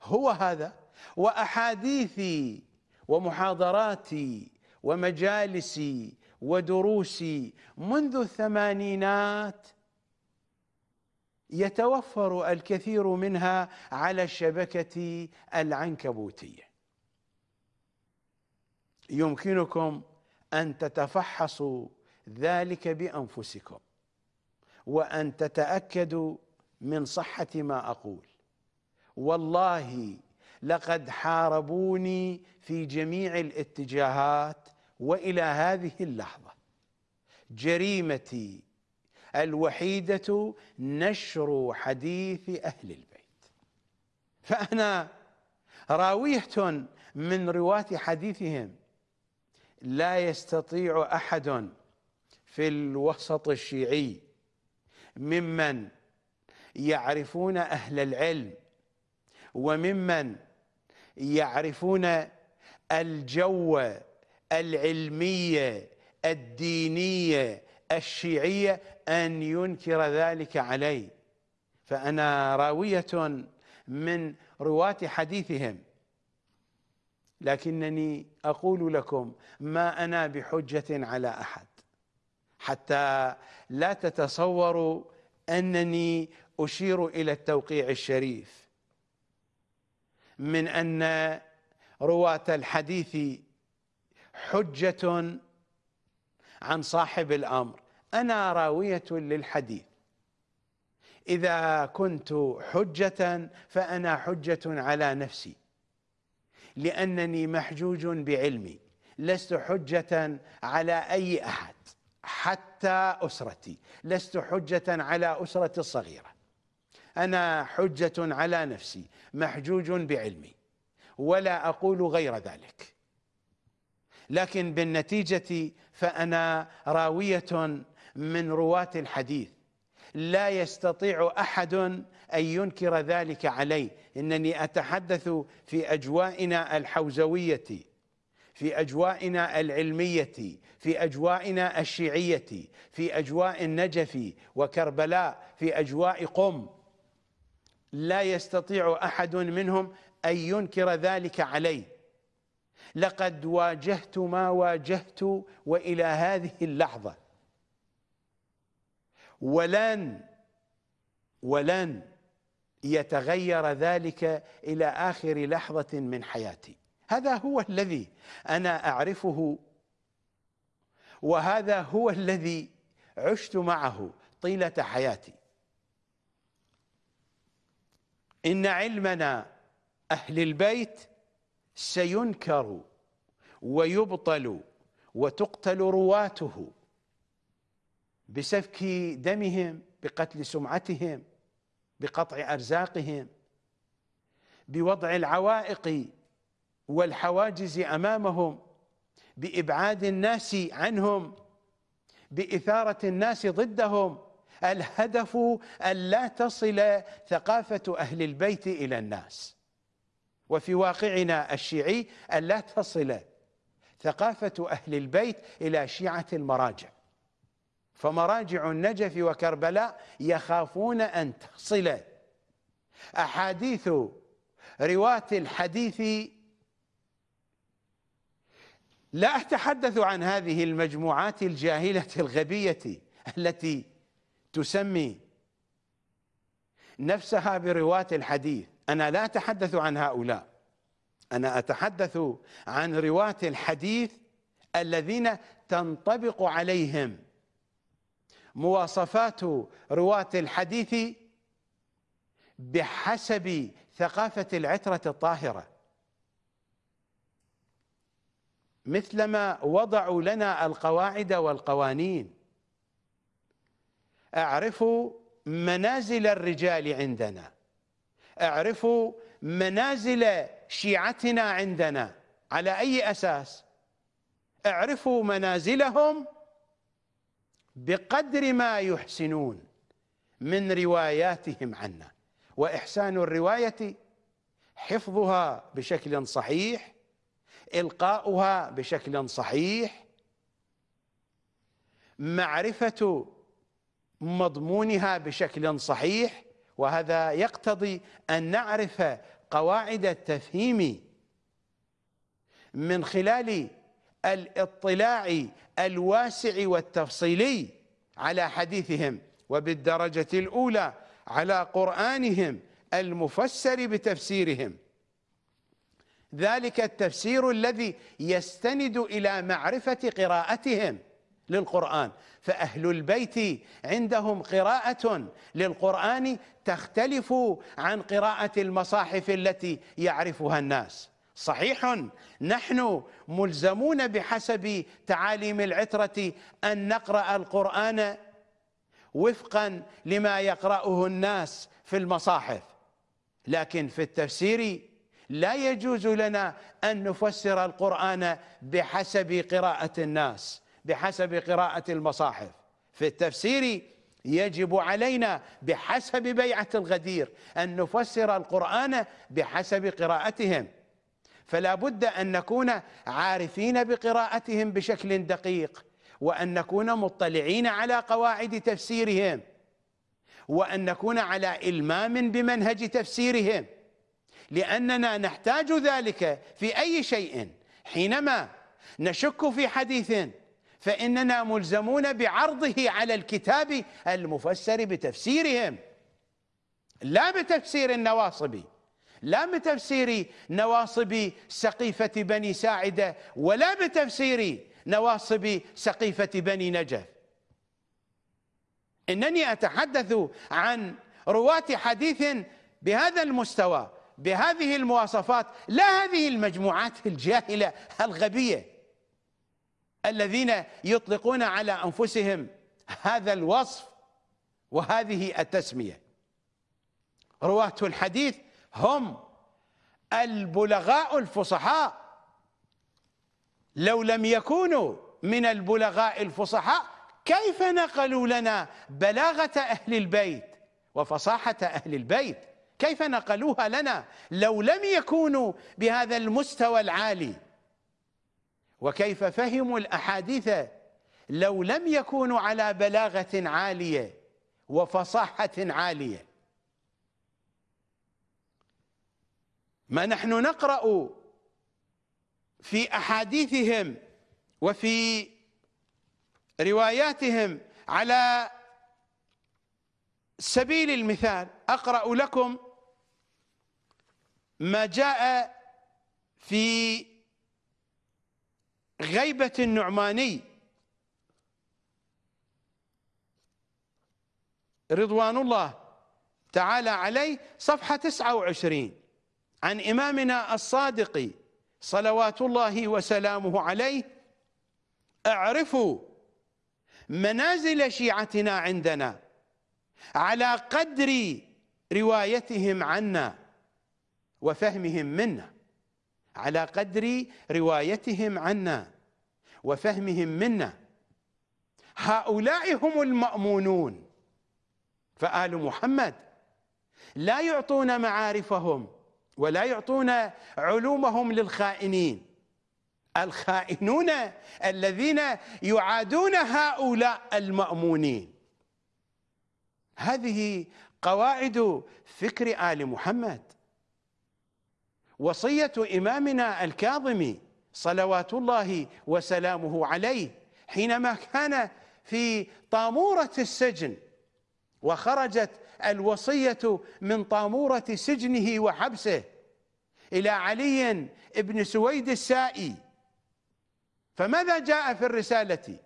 هو هذا وأحاديثي ومحاضراتي ومجالسي ودروسي منذ الثمانينات يتوفر الكثير منها على الشبكة العنكبوتية. يمكنكم أن تتفحصوا ذلك بأنفسكم وأن تتأكدوا من صحة ما أقول. والله لقد حاربوني في جميع الاتجاهات وإلى هذه اللحظة. جريمتي الوحيدة نشر حديث أهل البيت. فأنا راويه من رواة حديثهم لا يستطيع أحد في الوسط الشيعي ممن يعرفون أهل العلم وممن يعرفون الجو العلمية الدينية الشيعية أن ينكر ذلك علي. فأنا راوية من رواة حديثهم. لكنني أقول لكم ما أنا بحجة على أحد. حتى لا تتصوروا أنني أشير إلى التوقيع الشريف. من أن رواة الحديث حجة عن صاحب الأمر. أنا راوية للحديث. إذا كنت حجة فأنا حجة على نفسي لأنني محجوج بعلمي. لست حجة على أي أحد حتى أسرتي. لست حجة على أسرتي الصغيرة. أنا حجة على نفسي محجوج بعلمي. ولا أقول غير ذلك. لكن بالنتيجة فأنا راوية من رواة الحديث. لا يستطيع أحد أن ينكر ذلك علي. إنني أتحدث في أجوائنا الحوزوية في أجوائنا العلمية في أجوائنا الشيعية في أجواء النجف وكربلاء في أجواء قم. لا يستطيع أحد منهم أن ينكر ذلك علي. لقد واجهت ما واجهت وإلى هذه اللحظة. ولن ولن يتغير ذلك إلى آخر لحظة من حياتي. هذا هو الذي أنا أعرفه وهذا هو الذي عشت معه طيلة حياتي. إن علمنا أهل البيت سينكر ويبطل وتقتل رواته بسفك دمهم بقتل سمعتهم بقطع أرزاقهم بوضع العوائق والحواجز أمامهم بإبعاد الناس عنهم بإثارة الناس ضدهم. الهدف أن لا تصل ثقافة أهل البيت إلى الناس. وفي واقعنا الشيعي أن لا تصل ثقافة أهل البيت إلى شيعة المراجع. فمراجع النجف وكربلاء يخافون أن تصل أحاديث رواة الحديث لا أتحدث عن هذه المجموعات الجاهلة الغبية التي تسمي نفسها برواة الحديث. أنا لا أتحدث عن هؤلاء. أنا أتحدث عن رواة الحديث الذين تنطبق عليهم. مواصفات رواة الحديث بحسب ثقافة العترة الطاهرة. مثلما وضعوا لنا القواعد والقوانين. أعرف منازل الرجال عندنا. اعرفوا منازل شيعتنا عندنا. على أي أساس؟ اعرفوا منازلهم بقدر ما يحسنون من رواياتهم عنا. وإحسان الرواية حفظها بشكل صحيح إلقاؤها بشكل صحيح معرفة مضمونها بشكل صحيح وهذا يقتضي أن نعرف قواعد التفهيم من خلال الاطلاع الواسع والتفصيلي على حديثهم وبالدرجة الأولى على قرآنهم المفسر بتفسيرهم. ذلك التفسير الذي يستند إلى معرفة قراءتهم للقرآن. فأهل البيت عندهم قراءة للقرآن تختلف عن قراءة المصاحف التي يعرفها الناس. صحيح نحن ملزمون بحسب تعاليم العترة أن نقرأ القرآن وفقا لما يقرأه الناس في المصاحف. لكن في التفسير لا يجوز لنا أن نفسر القرآن بحسب قراءة الناس. بحسب قراءة المصاحف. في التفسير يجب علينا بحسب بيعة الغدير أن نفسر القرآن بحسب قراءتهم. فلا بد أن نكون عارفين بقراءتهم بشكل دقيق وأن نكون مطلعين على قواعد تفسيرهم وأن نكون على إلمام بمنهج تفسيرهم. لأننا نحتاج ذلك في أي شيء حينما نشك في حديث فإننا ملزمون بعرضه على الكتاب المفسر بتفسيرهم. لا بتفسير النواصب لا بتفسير نواصب سقيفة بني ساعدة ولا بتفسير نواصب سقيفة بني نجف. إنني أتحدث عن رواة حديث بهذا المستوى بهذه المواصفات لا هذه المجموعات الجاهلة الغبية. الذين يطلقون على أنفسهم هذا الوصف وهذه التسمية. رواة الحديث هم البلغاء الفصحاء. لو لم يكونوا من البلغاء الفصحاء كيف نقلوا لنا بلاغة أهل البيت وفصاحة أهل البيت؟ كيف نقلوها لنا؟ لو لم يكونوا بهذا المستوى العالي وكيف فهموا الأحاديث لو لم يكونوا على بلاغة عالية وفصاحة عالية. ما نحن نقرأ في أحاديثهم وفي رواياتهم على سبيل المثال أقرأ لكم ما جاء في غيبة النعماني. رضوان الله تعالى عليه صفحة 29 عن إمامنا الصادق صلوات الله وسلامه عليه اعرفوا منازل شيعتنا عندنا على قدر روايتهم عنا وفهمهم منا. على قدر روايتهم عنا وفهمهم منا. هؤلاء هم المأمونون. فآل محمد لا يعطون معارفهم ولا يعطون علومهم للخائنين. الخائنون الذين يعادون هؤلاء المأمونين. هذه قواعد فكر آل محمد. وصية إمامنا الكاظمي صلوات الله وسلامه عليه حينما كان في طامورة السجن وخرجت الوصية من طامورة سجنه وحبسه إلى علي بن سويد السائي. فماذا جاء في الرسالة؟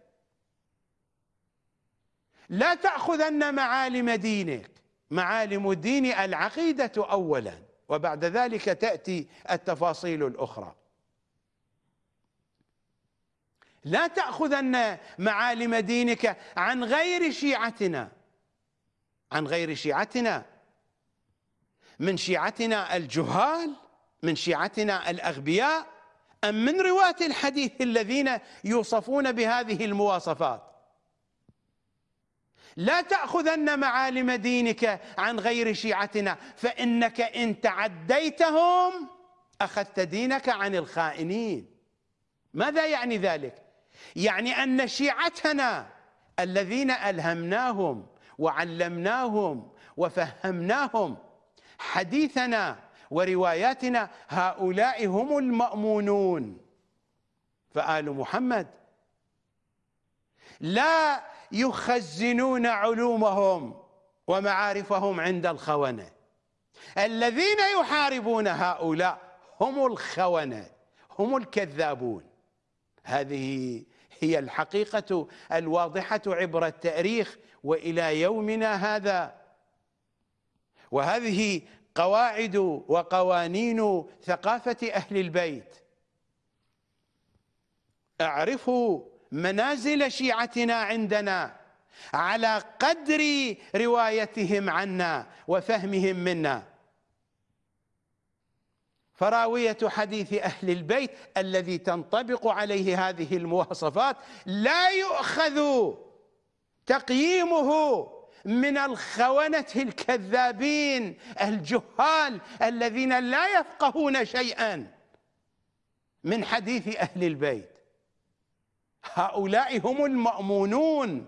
لا تأخذن معالم دينك معالم الدين العقيدة أولا. وبعد ذلك تأتي التفاصيل الأخرى. لا تأخذن معالم دينك عن غير شيعتنا. عن غير شيعتنا. من شيعتنا الجهال من شيعتنا الأغبياء أم من رواة الحديث الذين يوصفون بهذه المواصفات؟ لا تأخذن معالم دينك عن غير شيعتنا فإنك إن تعديتهم أخذت دينك عن الخائنين ماذا يعني ذلك؟ يعني أن شيعتنا الذين ألهمناهم وعلمناهم وفهمناهم حديثنا ورواياتنا هؤلاء هم المأمونون فآل محمد لا يخزنون علومهم ومعارفهم عند الخونة. الذين يحاربون هؤلاء هم الخونة هم الكذابون. هذه هي الحقيقة الواضحة عبر التاريخ وإلى يومنا هذا. وهذه قواعد وقوانين ثقافة أهل البيت. اعرفوا منازل شيعتنا عندنا على قدر روايتهم عنا وفهمهم منا. فراوية حديث أهل البيت الذي تنطبق عليه هذه المواصفات لا يؤخذ تقييمه من الخونة الكذابين الجهال الذين لا يفقهون شيئا من حديث أهل البيت. هؤلاء هم المأمونون.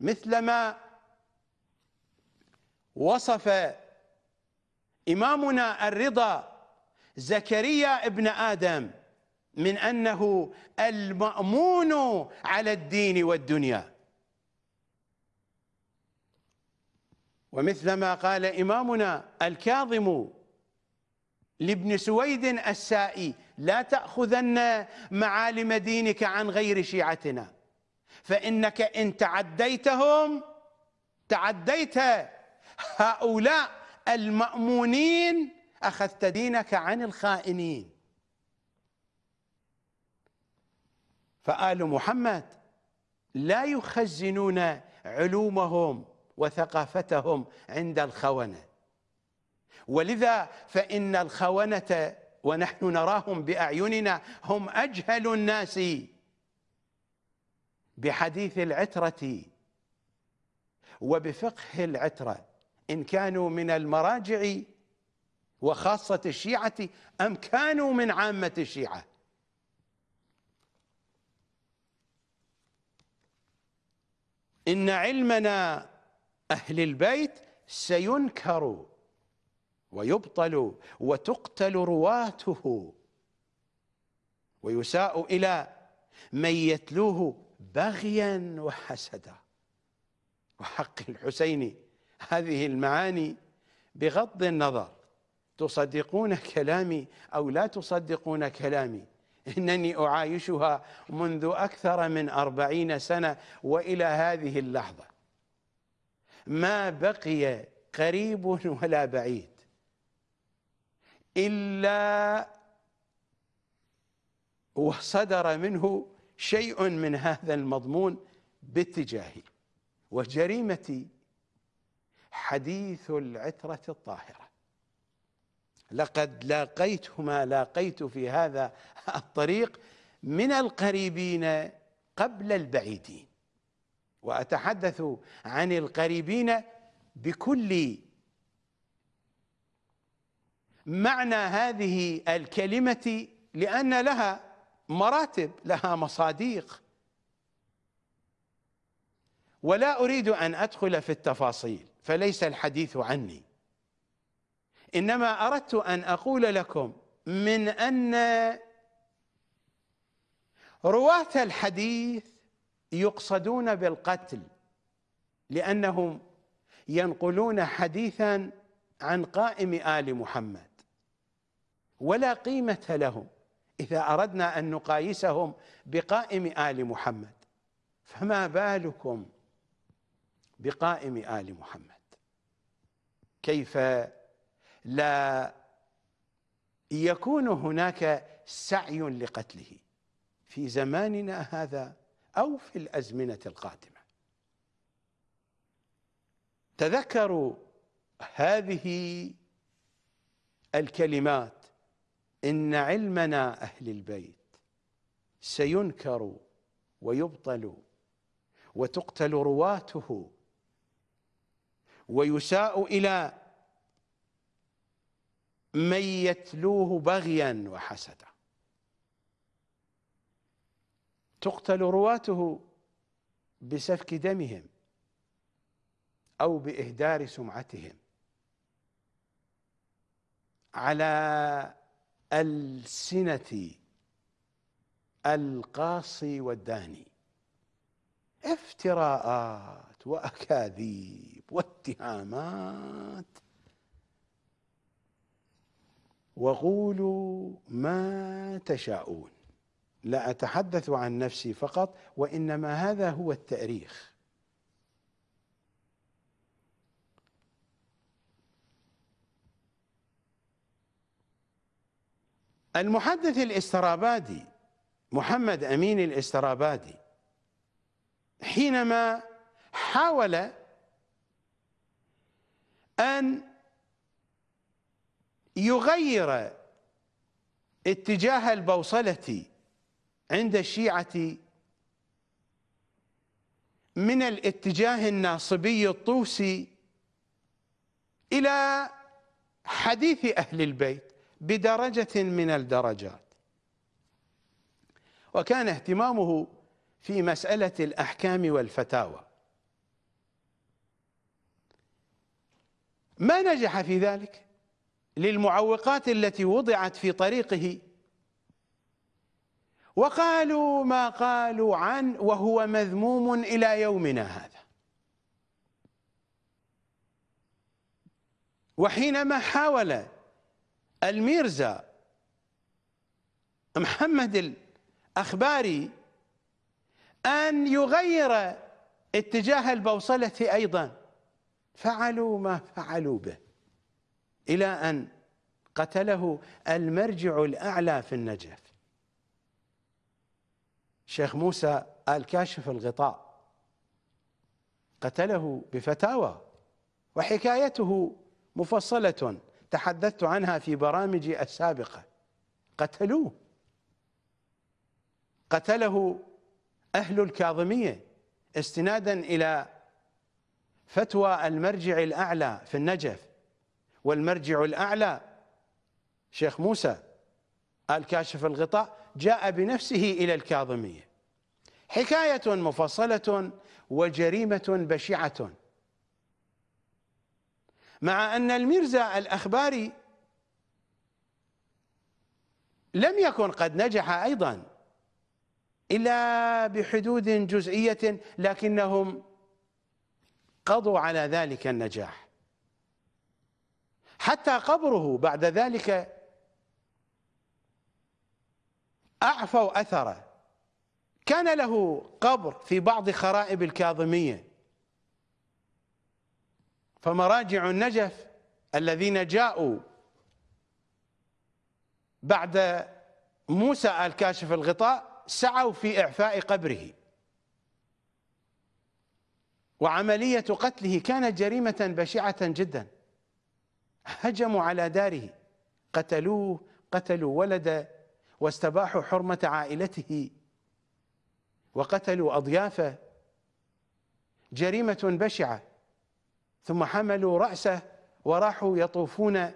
مثلما وصف إمامنا الرضا زكريا ابن آدم من أنه المأمون على الدين والدنيا. ومثلما قال إمامنا الكاظم لابن سويد السائي لا تأخذن معالم دينك عن غير شيعتنا. فإنك إن تعديتهم تعديت هؤلاء المأمونين أخذت دينك عن الخائنين. فآل محمد لا يخزنون علومهم وثقافتهم عند الخونة. ولذا فإن الخونة ونحن نراهم بأعيننا هم أجهل الناس. بحديث العترة وبفقه العترة إن كانوا من المراجع وخاصة الشيعة أم كانوا من عامة الشيعة؟ إن علمنا أهل البيت سينكر. ويبطل وتقتل رواته. ويساء إلى من يتلوه بغيا وحسدا. وحق الحسين هذه المعاني بغض النظر. تصدقون كلامي أو لا تصدقون كلامي؟ إنني أعايشها منذ أكثر من أربعين سنة وإلى هذه اللحظة. ما بقي قريب ولا بعيد. إلا وصدر منه شيء من هذا المضمون باتجاهي وجريمتي حديث العترة الطاهرة. لقد لاقيت ما لاقيت في هذا الطريق من القريبين قبل البعيدين. وأتحدث عن القريبين بكل معنى هذه الكلمة لأن لها مراتب لها مصاديق. ولا أريد أن أدخل في التفاصيل فليس الحديث عني. إنما أردت أن أقول لكم من أن رواة الحديث يقصدون بالقتل لأنهم ينقلون حديثا عن قائم آل محمد. ولا قيمة لهم إذا أردنا أن نقايسهم بقائم آل محمد. فما بالكم بقائم آل محمد؟ كيف لا يكون هناك سعي لقتله في زماننا هذا أو في الأزمنة القادمة؟ تذكروا هذه الكلمات إن علمنا أهل البيت سينكر ويبطل وتقتل رواته ويساء إلى من يتلوه بغيا وحسدا. تقتل رواته بسفك دمهم أو بإهدار سمعتهم. على ألسنة القاصي والداني. افتراءات وأكاذيب واتهامات. وقولوا ما تشاءون. لا أتحدث عن نفسي فقط وإنما هذا هو التأريخ. المحدث الإسترابادي محمد أمين الإسترابادي حينما حاول أن يغير اتجاه البوصلة عند الشيعة من الاتجاه الناصبي الطوسي إلى حديث أهل البيت. بدرجة من الدرجات. وكان اهتمامه في مسألة الأحكام والفتاوى. ما نجح في ذلك؟ للمعوقات التي وضعت في طريقه. وقالوا ما قالوا عن وهو مذموم إلى يومنا هذا. وحينما حاول الميرزا محمد الأخباري أن يغير اتجاه البوصلة أيضا. فعلوا ما فعلوا به إلى أن قتله المرجع الأعلى في النجف. شيخ موسى آل كاشف الغطاء قتله بفتاوى وحكايته مفصلة. تحدثت عنها في برامجي السابقة. قتلوه. قتله أهل الكاظمية استنادا إلى فتوى المرجع الأعلى في النجف. والمرجع الأعلى شيخ موسى آل كاشف الغطاء جاء بنفسه إلى الكاظمية. حكاية مفصلة وجريمة بشعة. مع أن الميرزا الأخباري لم يكن قد نجح أيضا إلا بحدود جزئية لكنهم قضوا على ذلك النجاح. حتى قبره بعد ذلك أعفوا أثره. كان له قبر في بعض خرائب الكاظمية. فمراجع النجف الذين جاءوا بعد موسى الكاشف الغطاء سعوا في إعفاء قبره. وعملية قتله كانت جريمة بشعة جدا. هجموا على داره. قتلوه قتلوا ولده واستباحوا حرمة عائلته. وقتلوا أضيافه. جريمة بشعة. ثم حملوا رأسه وراحوا يطوفون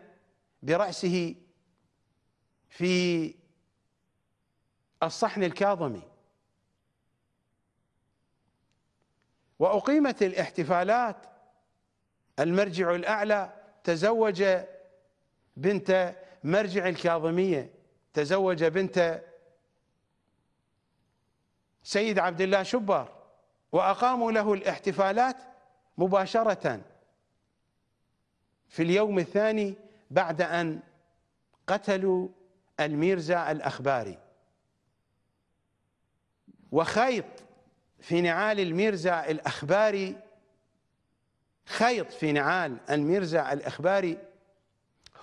برأسه في الصحن الكاظمي. وأقيمت الاحتفالات المرجع الأعلى تزوج بنت مرجع الكاظمية تزوج بنت سيد عبد الله شبار وأقاموا له الاحتفالات مباشرة. في اليوم الثاني بعد أن قتلوا الميرزا الأخباري. وخيط في نعال الميرزا الأخباري خيط في نعال الميرزا الأخباري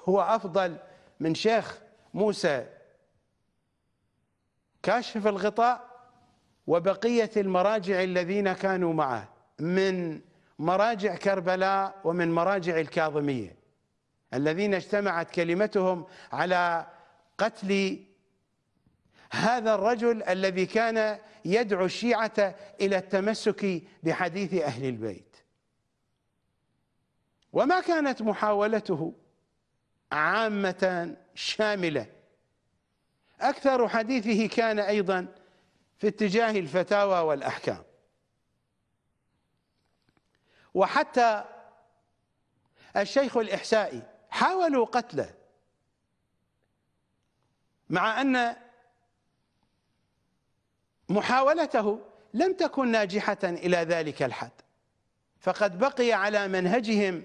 هو أفضل من شيخ موسى. كاشف الغطاء وبقية المراجع الذين كانوا معه من مراجع كربلاء ومن مراجع الكاظمية الذين اجتمعت كلمتهم على قتل هذا الرجل الذي كان يدعو الشيعة إلى التمسك بحديث أهل البيت. وما كانت محاولته عامة شاملة. أكثر حديثه كان أيضا في اتجاه الفتاوى والأحكام. وحتى الشيخ الإحسائي حاولوا قتله. مع أن محاولته لم تكن ناجحة إلى ذلك الحد. فقد بقي على منهجهم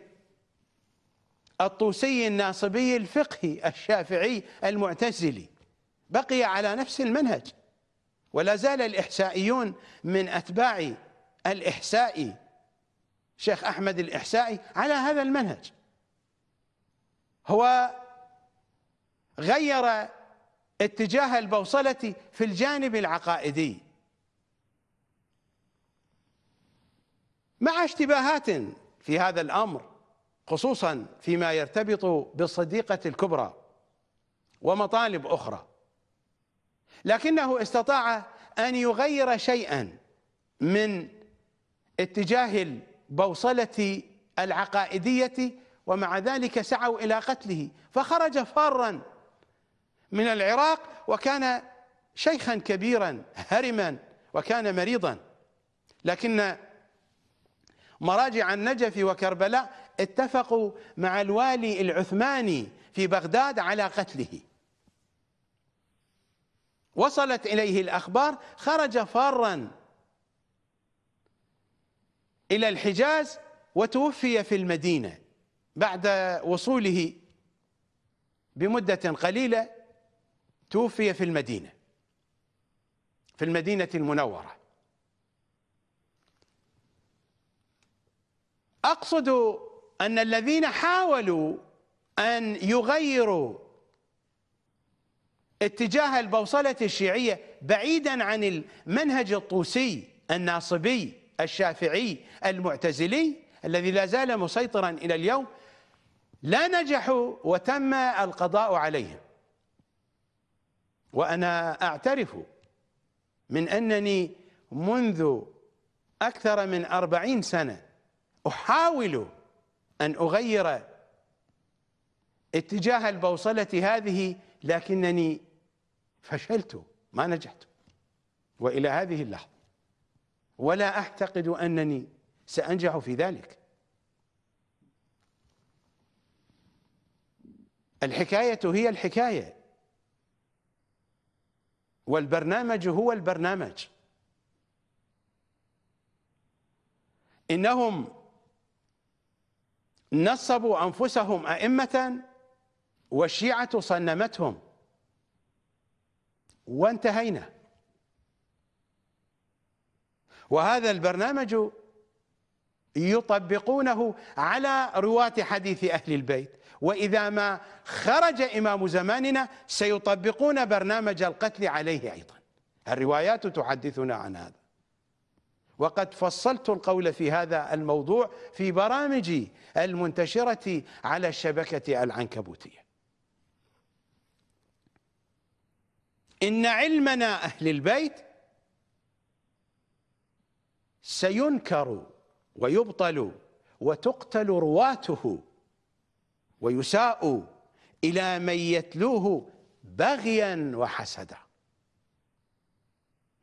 الطوسي الناصبي الفقهي الشافعي المعتزلي. بقي على نفس المنهج. ولا زال الإحسائيون من أتباع الإحسائي شيخ أحمد الإحسائي على هذا المنهج. هو غير اتجاه البوصلة في الجانب العقائدي. مع اشتباهات في هذا الأمر خصوصا فيما يرتبط بالصديقة الكبرى ومطالب أخرى لكنه استطاع أن يغير شيئا من اتجاه البوصلة العقائدية ومع ذلك سعوا إلى قتله فخرج فارا من العراق وكان شيخا كبيرا هرما وكان مريضا. لكن مراجع النجف وكربلاء اتفقوا مع الوالي العثماني في بغداد على قتله. وصلت إليه الأخبار خرج فارا إلى الحجاز وتوفي في المدينة بعد وصوله بمدة قليلة توفي في المدينة في المدينة المنورة. أقصد أن الذين حاولوا أن يغيروا اتجاه البوصلة الشيعية بعيدا عن المنهج الطوسي الناصبي الشافعي المعتزلي الذي لا زال مسيطرا إلى اليوم لا نجحوا وتم القضاء عليهم وأنا أعترف من أنني منذ أكثر من أربعين سنة أحاول أن أغير اتجاه البوصلة هذه لكنني فشلت ما نجحت. وإلى هذه اللحظة. ولا أعتقد أنني سأنجح في ذلك. الحكاية هي الحكاية. والبرنامج هو البرنامج. إنهم نصبوا أنفسهم أئمة والشيعة صنمتهم. وانتهينا. وهذا البرنامج يطبقونه على رواة حديث أهل البيت. وإذا ما خرج إمام زماننا سيطبقون برنامج القتل عليه أيضا. الروايات تحدثنا عن هذا. وقد فصلت القول في هذا الموضوع في برامجي المنتشرة على الشبكة العنكبوتية. إن علمنا أهل البيت سينكر ويبطل وتقتل رواته ويساء إلى من يتلوه بغيا وحسدا.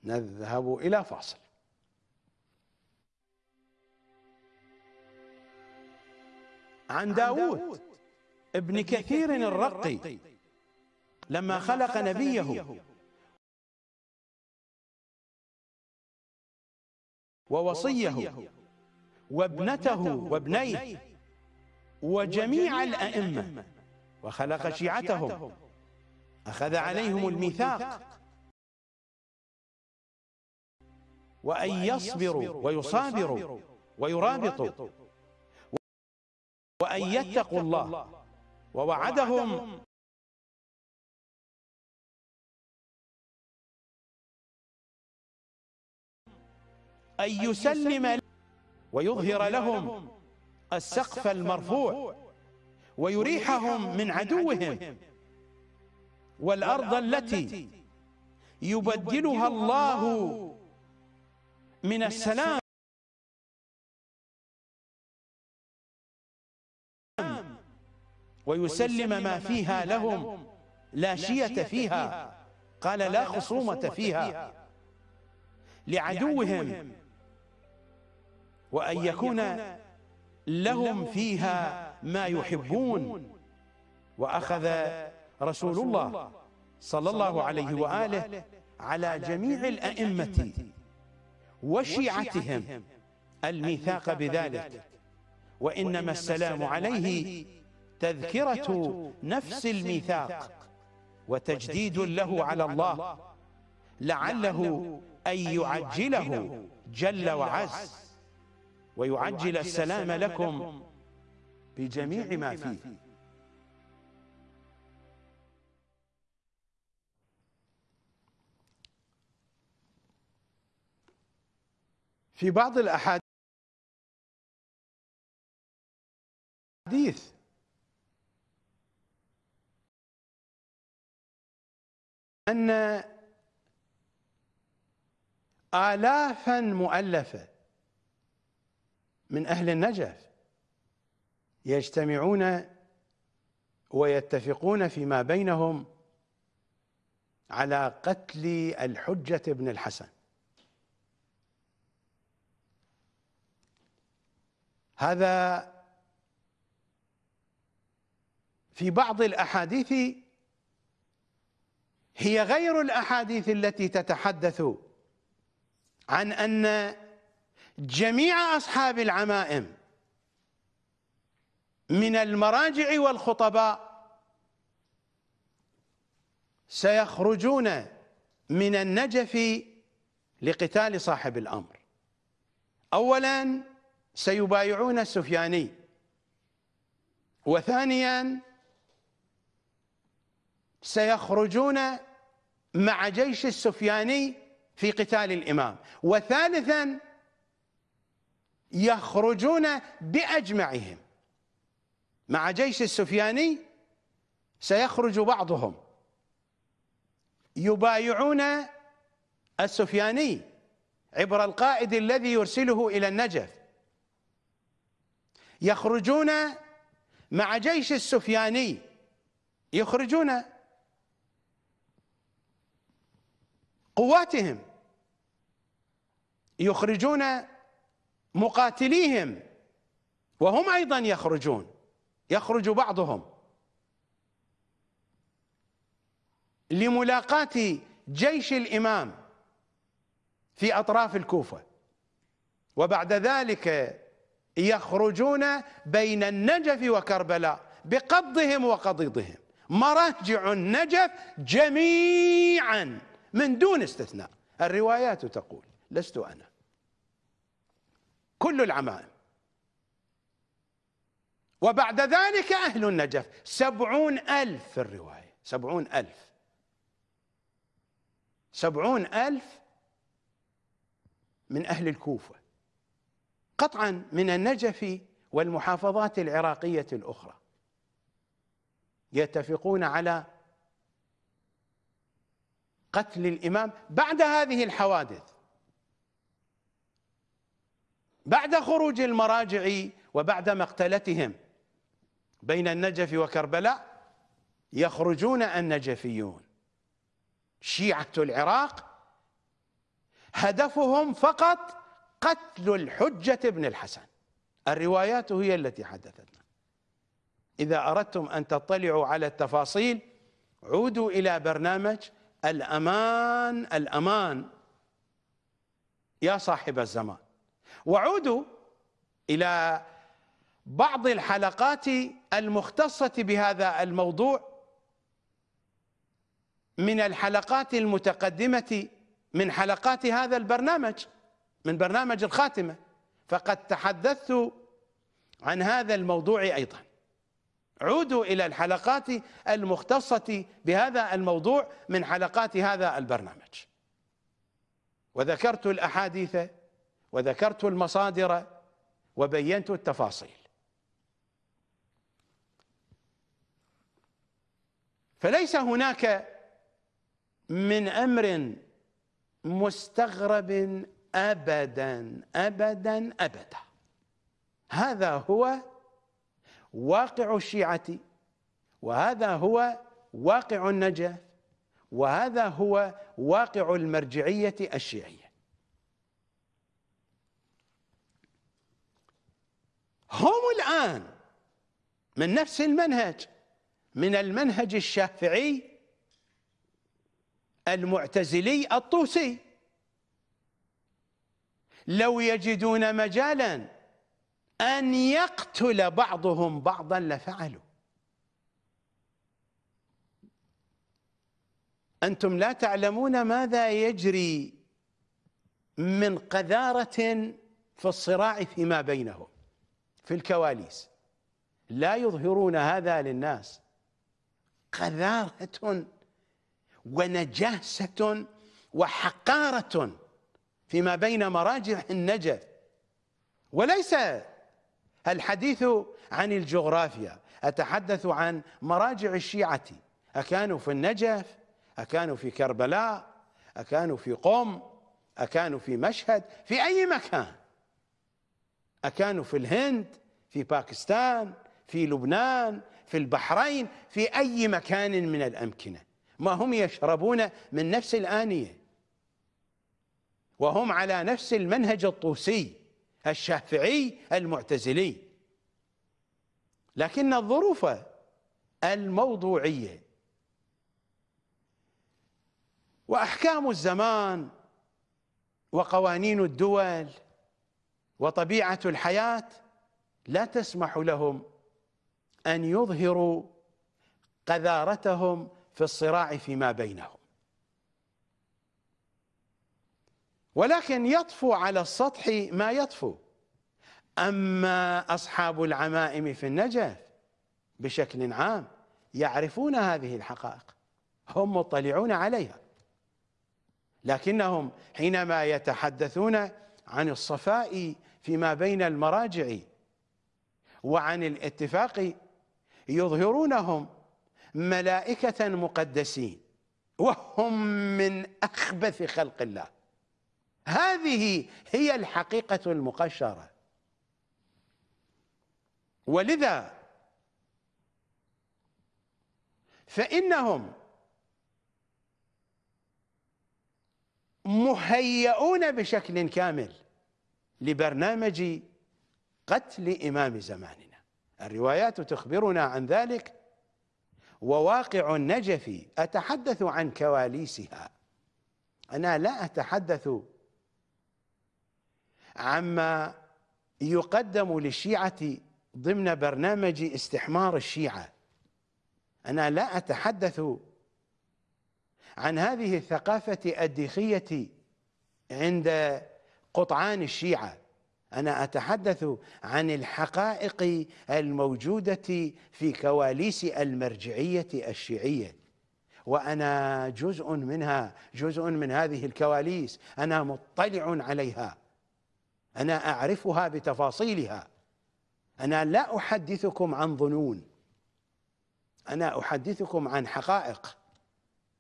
نذهب إلى فاصل. عن داود ابن كثير الرقي لما خلق نبيه. ووصيه وابنته وابنيه وجميع الأئمة وخلق شيعتهم أخذ عليهم الميثاق وأن يصبروا ويصابروا ويرابطوا وأن يتقوا الله ووعدهم أن يسلم ويظهر لهم السقف المرفوع ويريحهم من عدوهم. والأرض التي يبدلها الله من السلام. ويسلم ما فيها لهم لا شية فيها. قال لا خصومة فيها. لعدوهم. وأن يكون لهم فيها ما يحبون. وأخذ رسول الله صلى الله عليه وآله على جميع الأئمة وشيعتهم الميثاق بذلك. وإنما السلام عليه تذكرة نفس الميثاق. وتجديد له على الله. لعله أن يعجله جل وعز. ويعجل السلام لكم بجميع ما فيه. في بعض الأحاديث أن آلافا مؤلفة من أهل النجف يجتمعون ويتفقون فيما بينهم على قتل الحجة بن الحسن. هذا في بعض الأحاديث هي غير الأحاديث التي تتحدث عن أن جميع أصحاب العمائم من المراجع والخطباء سيخرجون من النجف لقتال صاحب الأمر. أولا سيبايعون السفياني. وثانيا سيخرجون مع جيش السفياني في قتال الإمام. وثالثا يخرجون بأجمعهم. مع جيش السفياني سيخرج بعضهم. يبايعون السفياني عبر القائد الذي يرسله إلى النجف. يخرجون مع جيش السفياني. يخرجون قواتهم. يخرجون مقاتليهم. وهم أيضا يخرجون. يخرج بعضهم. لملاقاة جيش الإمام في أطراف الكوفة. وبعد ذلك يخرجون بين النجف وكربلاء بقضهم وقضيضهم. مراجع النجف جميعا من دون استثناء. الروايات تقول لست أنا. كل العمائم وبعد ذلك أهل النجف. سبعون ألف في الرواية. سبعون ألف. سبعون ألف من أهل الكوفة. قطعا من النجف والمحافظات العراقية الأخرى. يتفقون على قتل الإمام بعد هذه الحوادث. بعد خروج المراجع وبعد مقتلتهم بين النجف وكربلاء يخرجون النجفيون. شيعة العراق هدفهم فقط قتل الحجة بن الحسن. الروايات هي التي حدثتنا. إذا أردتم أن تطلعوا على التفاصيل عودوا إلى برنامج الأمان الأمان. يا صاحب الزمان. وعودوا إلى بعض الحلقات المختصة بهذا الموضوع من الحلقات المتقدمة من حلقات هذا البرنامج من برنامج الخاتمة. فقد تحدثت عن هذا الموضوع أيضا. عودوا إلى الحلقات المختصة بهذا الموضوع من حلقات هذا البرنامج. وذكرت الأحاديث وذكرت المصادر وبينت التفاصيل. فليس هناك من أمر مستغرب أبدا أبدا أبدا. هذا هو واقع الشيعة وهذا هو واقع النجف وهذا هو واقع المرجعية الشيعية. هم الآن من نفس المنهج من المنهج الشافعي المعتزلي الطوسي. لو يجدون مجالا أن يقتل بعضهم بعضا لفعلوا. أنتم لا تعلمون ماذا يجري من قذارة في الصراع فيما بينهم. في الكواليس. لا يظهرون هذا للناس. قذارة ونجاسة وحقارة فيما بين مراجع النجف. وليس الحديث عن الجغرافيا أتحدث عن مراجع الشيعة. أكانوا في النجف أكانوا في كربلاء أكانوا في قم أكانوا في مشهد في أي مكان. أكانوا في الهند في باكستان في لبنان في البحرين في أي مكان من الأمكنة. ما هم يشربون من نفس الآنية. وهم على نفس المنهج الطوسي الشافعي المعتزلي. لكن الظروف الموضوعية. وأحكام الزمان وقوانين الدول وطبيعة الحياة لا تسمح لهم أن يظهروا قذارتهم في الصراع فيما بينهم. ولكن يطفو على السطح ما يطفو. أما أصحاب العمائم في النجف بشكل عام يعرفون هذه الحقائق هم مطلعون عليها. لكنهم حينما يتحدثون عن الصفاء فيما بين المراجع وعن الاتفاق يظهرونهم ملائكة مقدسين وهم من أخبث خلق الله. هذه هي الحقيقة المقشرة. ولذا فإنهم مهيئون بشكل كامل لبرنامج قتل إمام زماننا. الروايات تخبرنا عن ذلك وواقع النجف أتحدث عن كواليسها. أنا لا أتحدث عما يقدم للشيعة ضمن برنامج استحمار الشيعة. أنا لا أتحدث عن هذه الثقافة الديخية عند قطعان الشيعة. أنا أتحدث عن الحقائق الموجودة في كواليس المرجعية الشيعية وأنا جزء منها جزء من هذه الكواليس. أنا مطلع عليها. أنا أعرفها بتفاصيلها. أنا لا أحدثكم عن ظنون. أنا أحدثكم عن حقائق.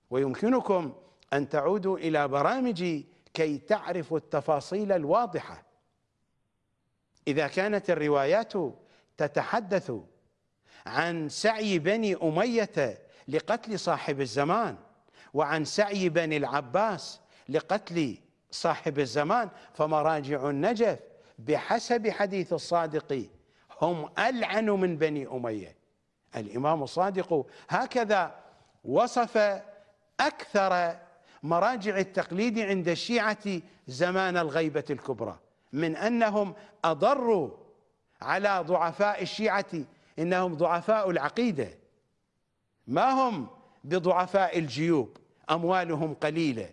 ويمكنكم أن تعودوا إلى برامجي كي تعرفوا التفاصيل الواضحة. إذا كانت الروايات تتحدث عن سعي بني أمية لقتل صاحب الزمان وعن سعي بني العباس لقتل صاحب الزمان فمراجع النجف بحسب حديث الصادق هم ألعن من بني أمية. الإمام الصادق هكذا وصف أكثر مراجع التقليد عند الشيعة زمان الغيبة الكبرى من أنهم أضروا على ضعفاء الشيعة إنهم ضعفاء العقيدة. ما هم بضعفاء الجيوب؟ أموالهم قليلة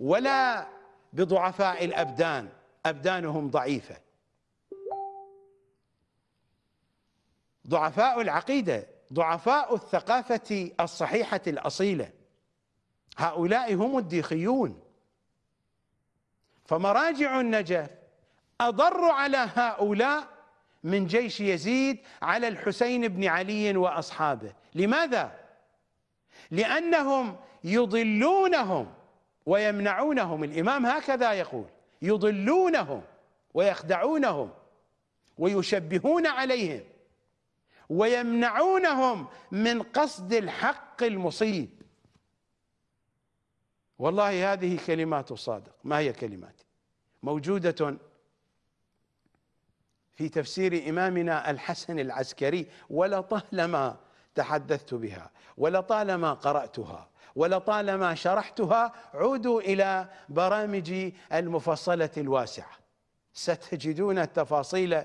ولا بضعفاء الأبدان أبدانهم ضعيفة. ضعفاء العقيدة ضعفاء الثقافة الصحيحة الأصيلة. هؤلاء هم الديخيون. فمراجع النجف أضر على هؤلاء من جيش يزيد على الحسين بن علي وأصحابه. لماذا؟ لأنهم يضلونهم ويمنعونهم. الإمام هكذا يقول يضلونهم ويخدعونهم ويشبهون عليهم ويمنعونهم من قصد الحق المصيب. والله هذه كلمات الصادق ما هي كلماتي موجودة في تفسير إمامنا الحسن العسكري ولطالما تحدثت بها ولطالما قرأتها ولطالما شرحتها عودوا إلى برامجي المفصلة الواسعة. ستجدون التفاصيل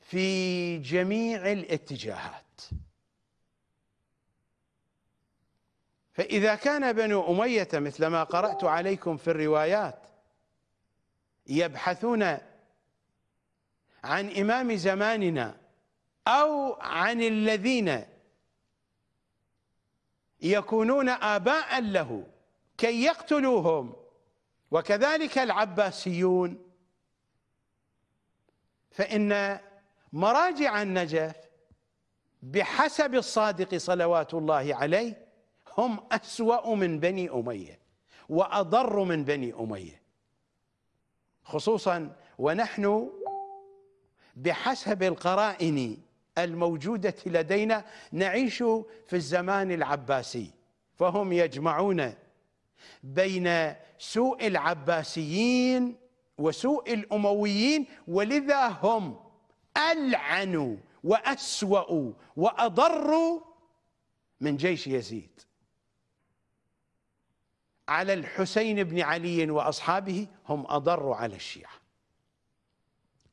في جميع الاتجاهات. فإذا كان بنو أمية مثل ما قرأت عليكم في الروايات يبحثون عن إمام زماننا أو عن الذين يكونون آباء له كي يقتلوهم وكذلك العباسيون. فإن مراجع النجف بحسب الصادق صلوات الله عليه هم أسوأ من بني أمية وأضر من بني أمية. خصوصا ونحن بحسب القرائن الموجودة لدينا نعيش في الزمان العباسي فهم يجمعون بين سوء العباسيين وسوء الأمويين ولذا هم ألعنوا وأسوأوا وأضروا من جيش يزيد. على الحسين بن علي وأصحابه هم أضروا على الشيعة.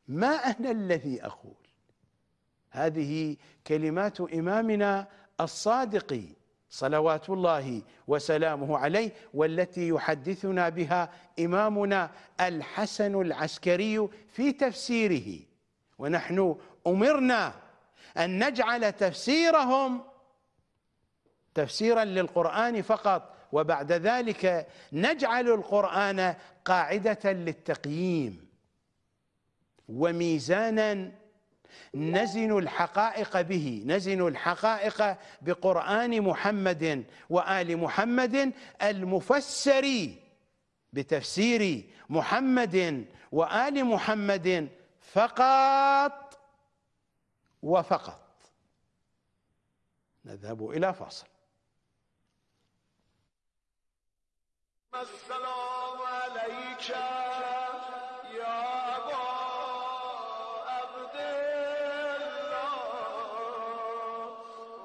ما أنا الذي أقول؟ هذه كلمات إمامنا الصادق صلوات الله وسلامه عليه والتي يحدثنا بها إمامنا الحسن العسكري في تفسيره. ونحن أمرنا أن نجعل تفسيرهم تفسيرا للقرآن فقط وبعد ذلك نجعل القرآن قاعدة للتقييم. وميزانا نزن الحقائق به نزن الحقائق بقرآن محمد وآل محمد المفسر بتفسير محمد وآل محمد فقط وفقط. نذهب إلى فاصل. السلام عليك يا أبا عبد الله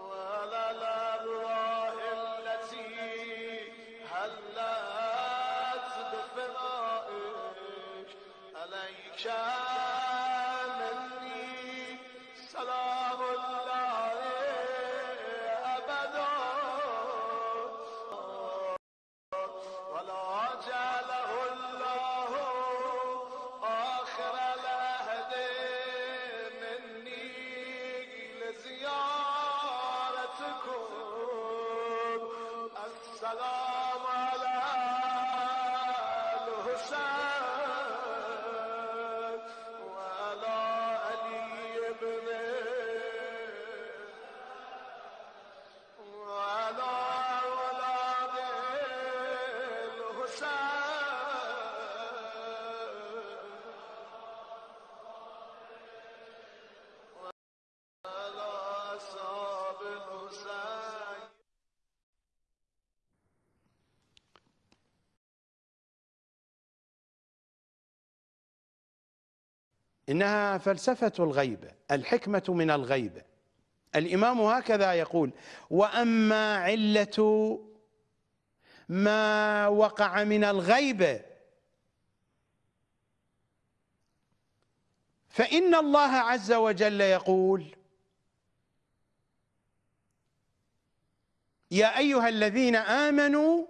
وعلى الأرواح التي هلت بفنائك عليك. إنها فلسفة الغيبة الحكمة من الغيبة الإمام هكذا يقول وأما علة ما وقع من الغيبة فإن الله عز وجل يقول يا أيها الذين آمنوا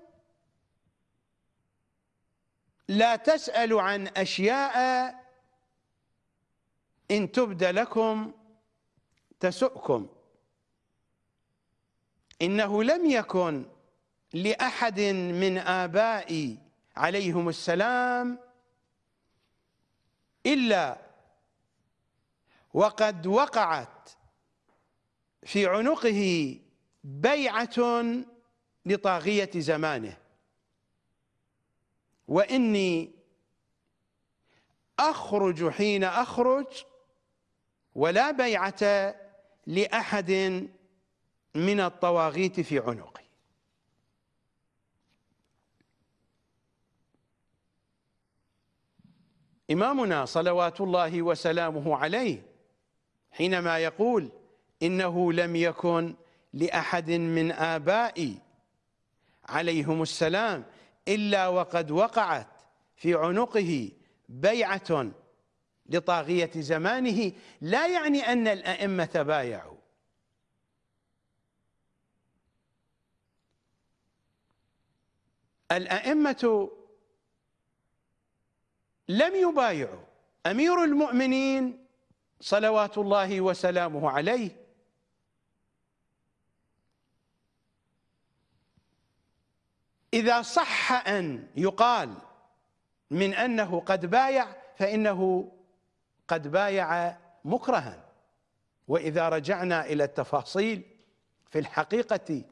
لا تسألوا عن أشياء إن تبد لكم تسؤكم. إنه لم يكن لأحد من آبائي عليهم السلام إلا وقد وقعت في عنقه بيعة لطاغية زمانه. وإني أخرج حين أخرج ولا بيعة لأحد من الطواغيت في عنقي. إمامنا صلوات الله وسلامه عليه حينما يقول إنه لم يكن لأحد من آبائي عليهم السلام إلا وقد وقعت في عنقه بيعة لطاغية زمانه لا يعني أن الأئمة بايعوا الأئمة لم يبايعوا. أمير المؤمنين صلوات الله وسلامه عليه إذا صح أن يقال من أنه قد بايع فإنه قد بايع مكرها. وإذا رجعنا إلى التفاصيل في الحقيقة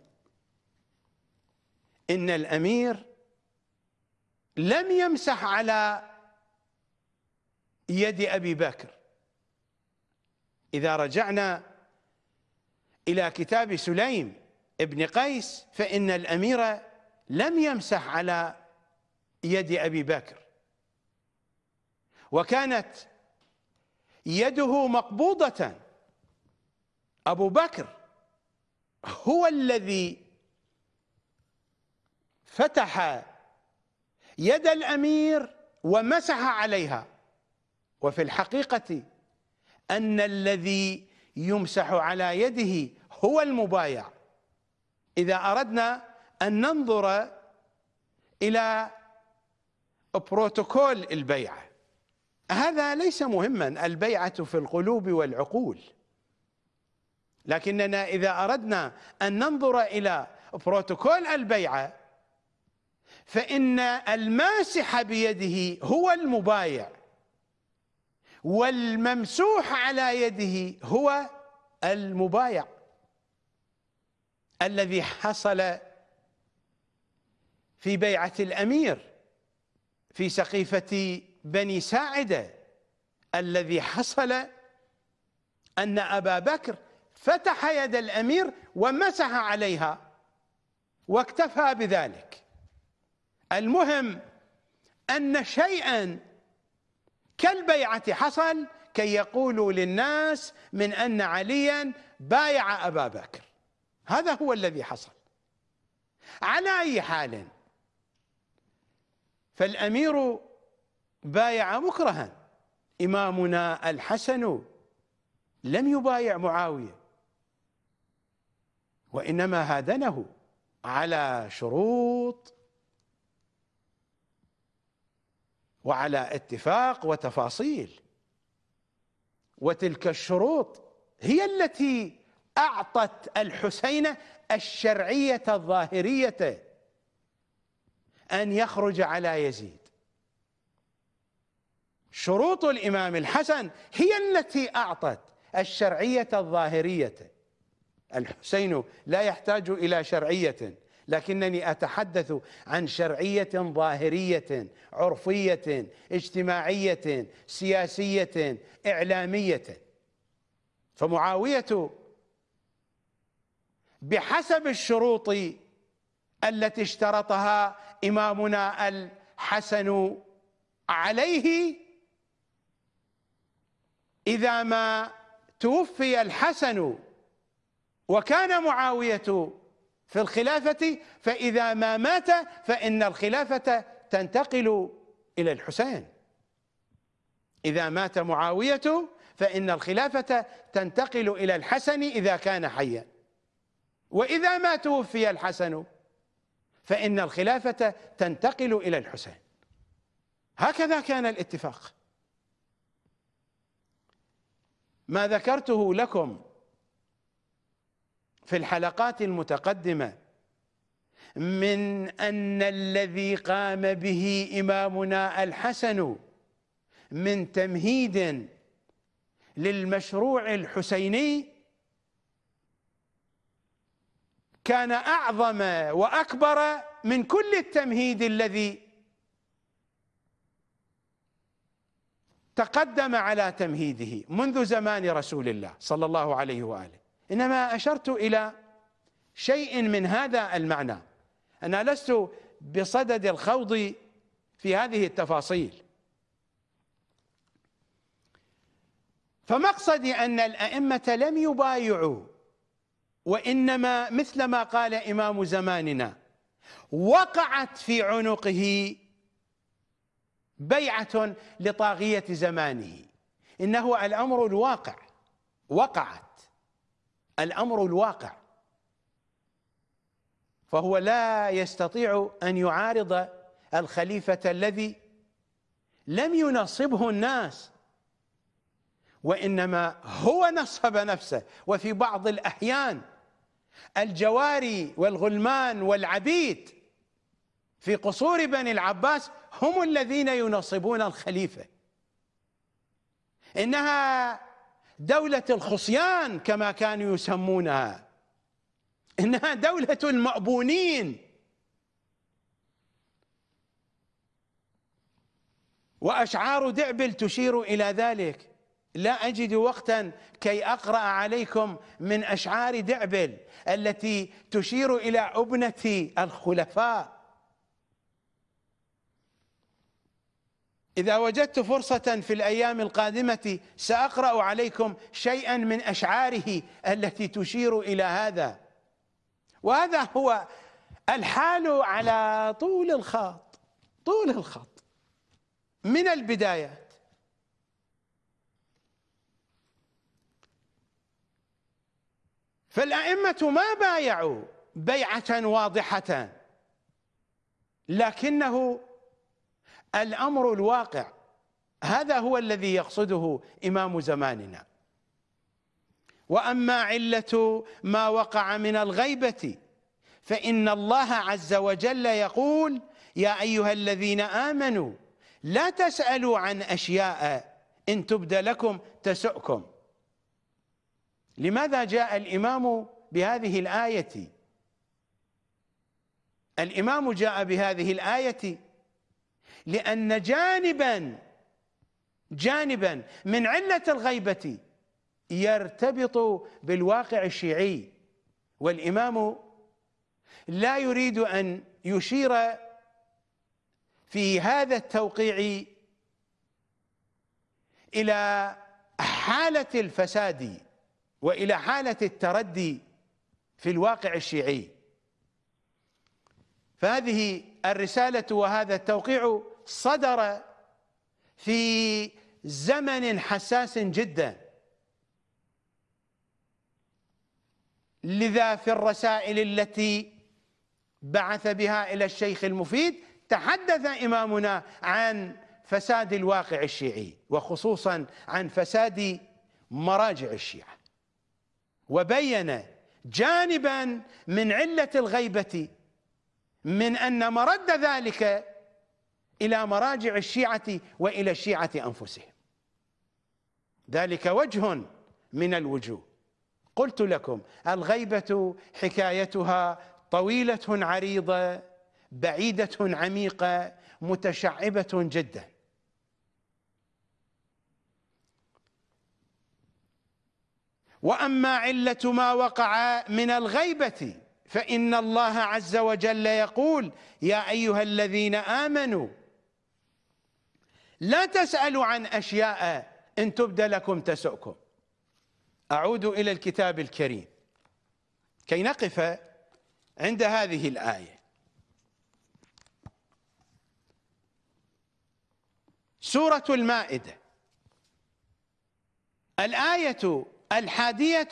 إن الأمير لم يمسح على يد أبي بكر. إذا رجعنا إلى كتاب سليم ابن قيس فإن الأمير لم يمسح على يد أبي بكر. وكانت يده مقبوضة. أبو بكر هو الذي فتح يد الأمير ومسح عليها. وفي الحقيقة أن الذي يمسح على يده هو المبايع. إذا أردنا أن ننظر إلى بروتوكول البيعة هذا ليس مهما البيعة في القلوب والعقول. لكننا إذا أردنا أن ننظر إلى بروتوكول البيعة فإن الماسح بيده هو المبايع والممسوح على يده هو المبايع. الذي حصل في بيعة الأمير في سقيفة بني ساعدة الذي حصل أن أبا بكر فتح يد الأمير ومسح عليها واكتفى بذلك. المهم أن شيئا كالبيعة حصل كي يقولوا للناس من أن عليا بايع أبا بكر. هذا هو الذي حصل. على أي حال فالأمير بايع مكرها. إمامنا الحسن لم يبايع معاوية. وإنما هادنه على شروط وعلى اتفاق وتفاصيل. وتلك الشروط هي التي أعطت الحسين الشرعية الظاهرية أن يخرج على يزيد. شروط الإمام الحسن هي التي أعطت الشرعية الظاهرية. الحسين لا يحتاج إلى شرعية لكنني أتحدث عن شرعية ظاهرية عرفية اجتماعية سياسية إعلامية. فمعاوية بحسب الشروط التي اشترطها إمامنا الحسن عليه إذا ما توفي الحسن وكان معاوية في الخلافة فإذا ما مات فإن الخلافة تنتقل إلى الحسين. إذا مات معاوية فإن الخلافة تنتقل إلى الحسن إذا كان حيا. وإذا ما توفي الحسن فإن الخلافة تنتقل إلى الحسين. هكذا كان الاتفاق. ما ذكرته لكم في الحلقات المتقدمة من أن الذي قام به إمامنا الحسن من تمهيد للمشروع الحسيني كان أعظم وأكبر من كل التمهيد الذي تقدم على تمهيده منذ زمان رسول الله صلى الله عليه وآله. إنما أشرت إلى شيء من هذا المعنى. أنا لست بصدد الخوض في هذه التفاصيل. فمقصدي أن الأئمة لم يبايعوا وإنما مثل ما قال إمام زماننا وقعت في عنقه بيعة لطاغية زمانه. إنه الأمر الواقع. وقعت. الأمر الواقع. فهو لا يستطيع أن يعارض الخليفة الذي لم ينصبه الناس وإنما هو نصب نفسه. وفي بعض الأحيان الجواري والغلمان والعبيد في قصور بني العباس هم الذين ينصبون الخليفة. إنها دولة الخصيان كما كانوا يسمونها. إنها دولة المأبونين. وأشعار دعبل تشير إلى ذلك. لا أجد وقتا كي أقرأ عليكم من أشعار دعبل التي تشير إلى أبنة الخلفاء. إذا وجدت فرصة في الأيام القادمة سأقرأ عليكم شيئا من أشعاره التي تشير إلى هذا. وهذا هو الحال على طول الخط طول الخط من البدايات. فالأئمة ما بايعوا بيعة واضحة لكنه الأمر الواقع. هذا هو الذي يقصده إمام زماننا. وأما علة ما وقع من الغيبة فإن الله عز وجل يقول يا أيها الذين آمنوا لا تسألوا عن أشياء إن تبد لكم تسؤكم. لماذا جاء الإمام بهذه الآية؟ الإمام جاء بهذه الآية لأن جانبا جانبا من علة الغيبة يرتبط بالواقع الشيعي والإمام لا يريد أن يشير في هذا التوقيع إلى حالة الفساد وإلى حالة التردي في الواقع الشيعي. فهذه الرسالة وهذا التوقيع صدر في زمن حساس جدا. لذا في الرسائل التي بعث بها إلى الشيخ المفيد تحدث إمامنا عن فساد الواقع الشيعي وخصوصا عن فساد مراجع الشيعة. وبين جانبا من علة الغيبة من أن مرد ذلك إلى مراجع الشيعة وإلى الشيعة أنفسهم. ذلك وجه من الوجوه. قلت لكم الغيبة حكايتها طويلة عريضة بعيدة عميقة متشعبة جدا. وأما علة ما وقع من الغيبة فإن الله عز وجل يقول يا أيها الذين آمنوا لا تسألوا عن أشياء إن تبد لكم تسؤكم. أعود إلى الكتاب الكريم. كي نقف عند هذه الآية. سورة المائدة. الآية الحادية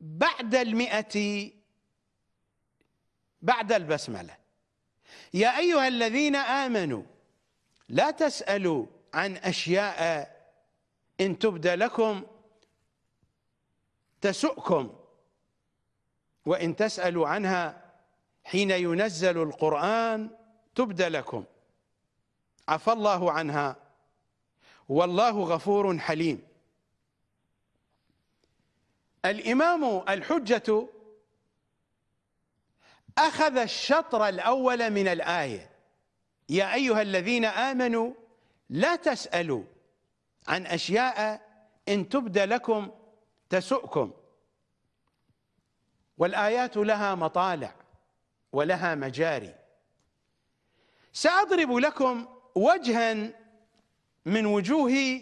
بعد المئة بعد البسملة. يا أيها الذين آمنوا لا تسألوا عن أشياء إن تبد لكم تسؤكم وإن تسألوا عنها حين ينزل القرآن تبد لكم. عفى الله عنها. والله غفور حليم. الإمام الحجة أخذ الشطر الأول من الآية. يا أيها الذين آمنوا لا تسألوا عن أشياء إن تبد لكم تسؤكم. والآيات لها مطالع ولها مجاري. سأضرب لكم وجها من وجوه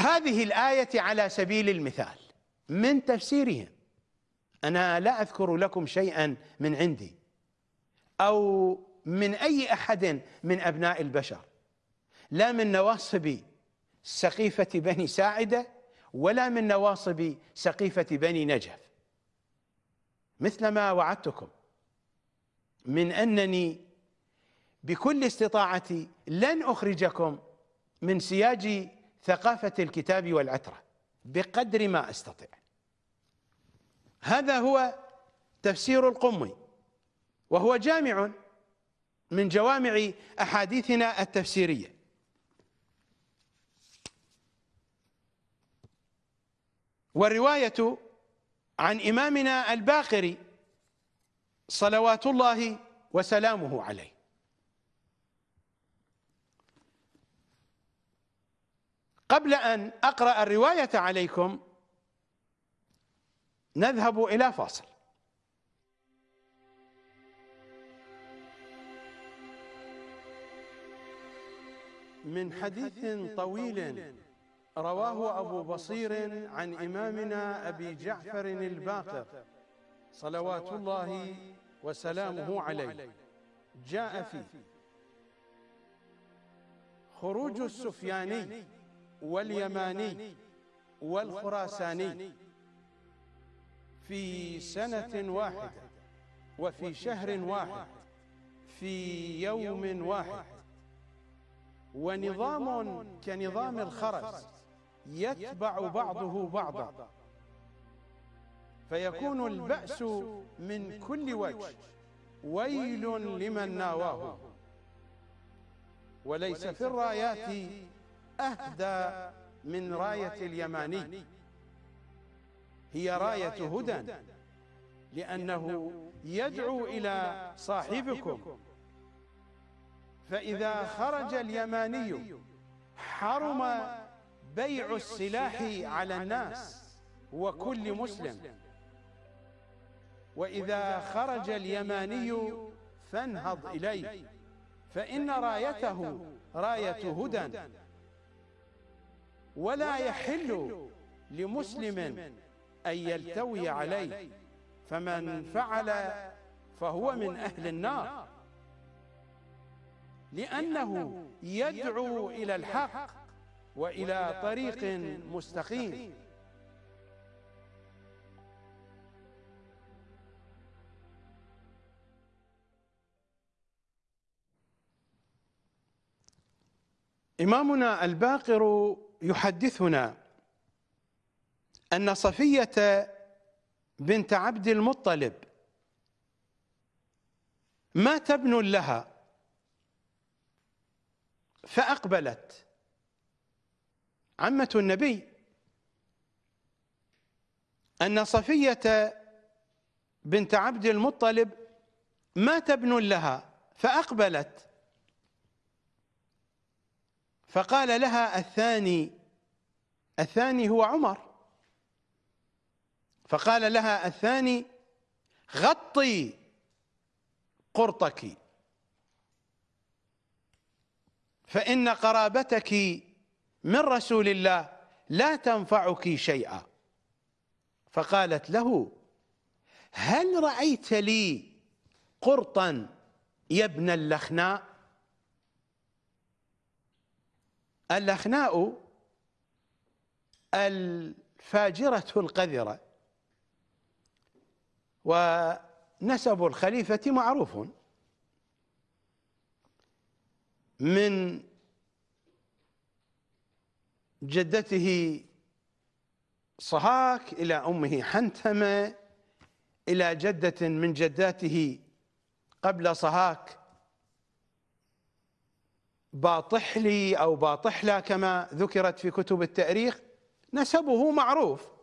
هذه الآية على سبيل المثال من تفسيرهم. أنا لا أذكر لكم شيئا من عندي أو من أي أحد من أبناء البشر لا من نواصب سقيفة بني ساعدة ولا من نواصب سقيفة بني نجف. مثل ما وعدتكم من أنني بكل استطاعتي لن أخرجكم من سياج ثقافة الكتاب والعترة بقدر ما أستطيع. هذا هو تفسير القمي وهو جامع من جوامع أحاديثنا التفسيرية. والرواية عن إمامنا الباقري صلوات الله وسلامه عليه. قبل أن أقرأ الرواية عليكم نذهب إلى فاصل. من حديث طويل رواه أبو بصير عن إمامنا أبي جعفر الباقر صلوات الله وسلامه عليه. جاء فيه خروج السفياني واليماني والخراساني في سنة واحدة وفي شهر واحد. في يوم واحد. ونظام كنظام الخرز يتبع بعضه بعضا. فيكون البأس من كل وجه. ويل لمن ناواه. وليس في الرايات أهدى من راية اليماني. هي راية هدى لأنه يدعو إلى صاحبكم. فإذا خرج اليماني حرم بيع السلاح على الناس وكل مسلم. وإذا خرج اليماني فانهض إليه. فإن رايته راية هدى. ولا يحل لمسلم أن يلتوي عليه. فمن فعل فهو من أهل النار. لأنه يدعو إلى الحق وإلى طريق مستقيم. إمامنا الباقر يحدثنا. أن صفية بنت عبد المطلب مات ابن لها فأقبلت عمة النبي أن صفية بنت عبد المطلب مات ابن لها فأقبلت فقال لها الثاني الثاني هو عمر. فقال لها الثاني غطي قرطك. فإن قرابتك من رسول الله لا تنفعك شيئا. فقالت له هل رأيت لي قرطا يا ابن اللخناء؟ اللخناء الفاجرة القذرة. ونسب الخليفة معروف. من جدته صهاك إلى أمه حنتمة إلى جدة من جداته قبل صهاك. باطحلي أو باطحلة كما ذكرت في كتب التأريخ نسبه معروف.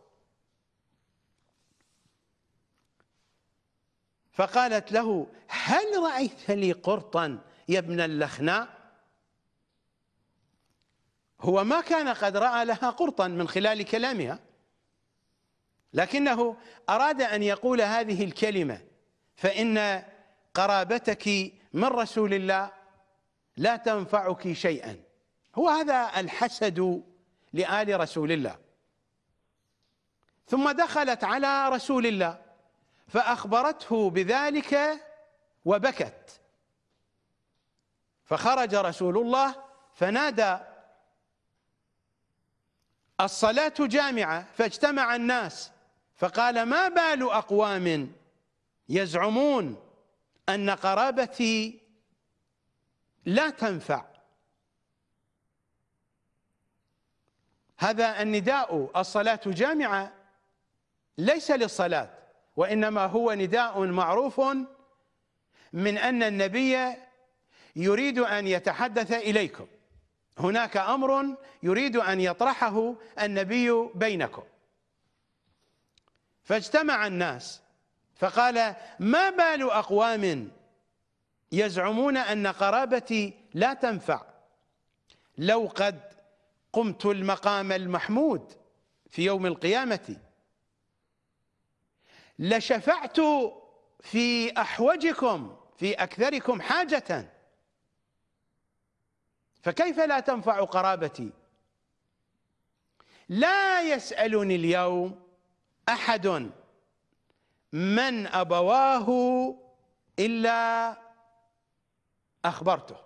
فقالت له هل رأيت لي قرطا يا ابن اللخناء؟ هو ما كان قد رأى لها قرطا من خلال كلامها لكنه أراد أن يقول هذه الكلمة فإن قرابتك من رسول الله لا تنفعك شيئا. هو هذا الحسد لآل رسول الله. ثم دخلت على رسول الله. فأخبرته بذلك وبكت. فخرج رسول الله فنادى الصلاة جامعة فاجتمع الناس فقال ما بال أقوام يزعمون أن قرابتي لا تنفع. هذا النداء الصلاة جامعة ليس للصلاة. وإنما هو نداء معروف من أن النبي يريد أن يتحدث إليكم. هناك أمر يريد أن يطرحه النبي بينكم. فاجتمع الناس فقال ما بال أقوام يزعمون أن قرابتي لا تنفع؟ لو قد قمت المقام المحمود في يوم القيامة لشفعت في أحوجكم في أكثركم حاجة. فكيف لا تنفع قرابتي؟ لا يسألني اليوم أحد من أبواه إلا أخبرته.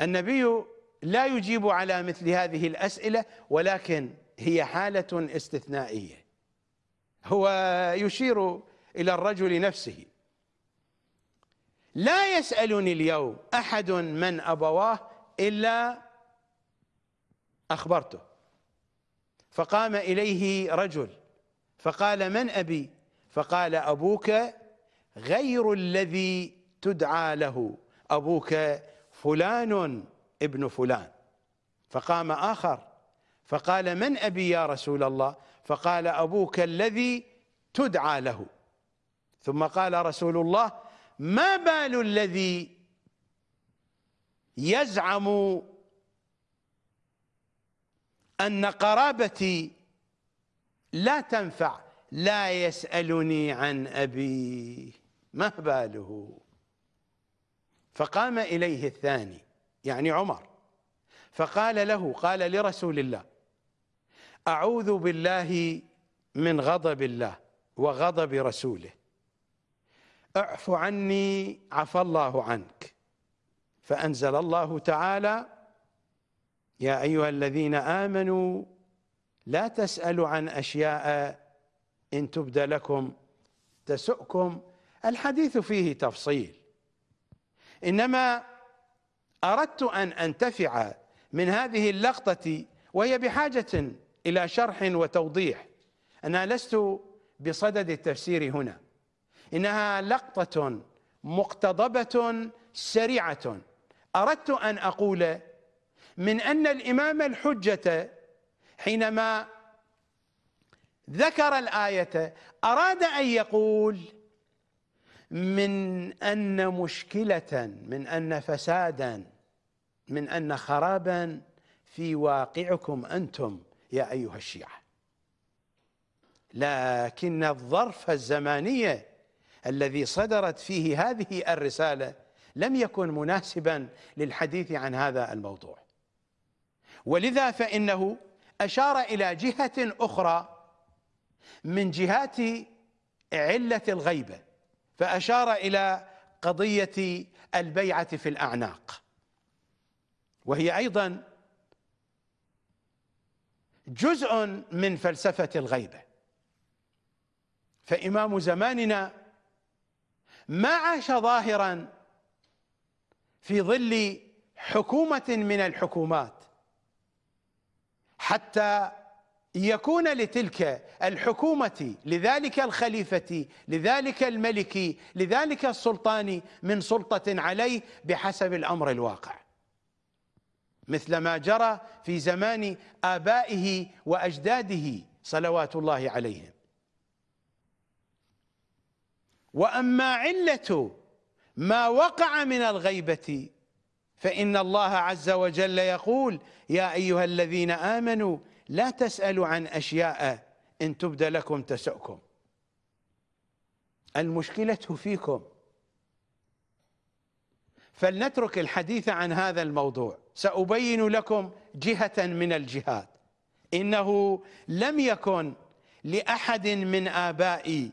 النبي لا يجيب على مثل هذه الأسئلة ولكن هي حالة استثنائية. هو يشير إلى الرجل نفسه. لا يسألني اليوم أحد من أبواه إلا أخبرته. فقام إليه رجل فقال من أبي؟ فقال أبوك غير الذي تدعى له. أبوك فلان ابن فلان. فقام آخر فقال من أبي يا رسول الله؟ فقال أبوك الذي تدعى له. ثم قال رسول الله ما بال الذي يزعم أن قرابتي لا تنفع؟ لا يسألني عن أبي ما باله؟ فقام إليه الثاني يعني عمر. فقال له قال لرسول الله أعوذ بالله من غضب الله وغضب رسوله. اعف عني عفى الله عنك. فأنزل الله تعالى يا أيها الذين آمنوا لا تسألوا عن أشياء إن تبد لكم تسؤكم. الحديث فيه تفصيل. إنما أردت أن أنتفع من هذه اللقطة وهي بحاجة إلى شرح وتوضيح. أنا لست بصدد التفسير هنا. إنها لقطة مقتضبة سريعة. أردت أن أقول من أن الإمام الحجة حينما ذكر الآية أراد أن يقول من أن مشكلة من أن فسادا من أن خرابا في واقعكم أنتم. يا أيها الشيعة. لكن الظرف الزمانية الذي صدرت فيه هذه الرسالة لم يكن مناسبا للحديث عن هذا الموضوع. ولذا فإنه أشار إلى جهة أخرى من جهات علة الغيبة فأشار إلى قضية البيعة في الأعناق. وهي أيضا جزء من فلسفة الغيبة فإمام زماننا ما عاش ظاهرا في ظل حكومة من الحكومات. حتى يكون لتلك الحكومة لذلك الخليفة لذلك الملك لذلك السلطان من سلطة عليه بحسب الأمر الواقع. مثل ما جرى في زمان آبائه وأجداده صلوات الله عليهم. وأما علة ما وقع من الغيبة فإن الله عز وجل يقول يا أيها الذين آمنوا لا تسألوا عن أشياء إن تبد لكم تسؤكم. المشكلة فيكم. فلنترك الحديث عن هذا الموضوع. سأبين لكم جهة من الجهات إنه لم يكن لأحد من آبائي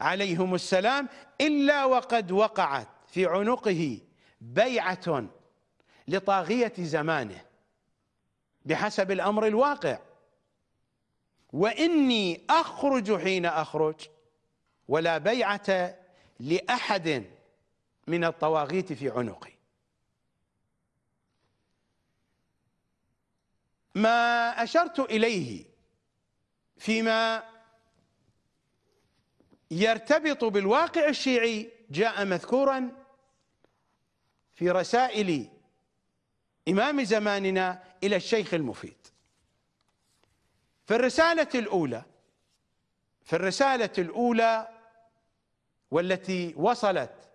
عليهم السلام إلا وقد وقعت في عنقه بيعة لطاغية زمانه بحسب الأمر الواقع. وإني أخرج حين أخرج ولا بيعة لأحد من الطواغيت في عنقي. ما أشرت إليه فيما يرتبط بالواقع الشيعي جاء مذكورا في رسائل إمام زماننا إلى الشيخ المفيد. في الرسالة الأولى في الرسالة الأولى والتي وصلت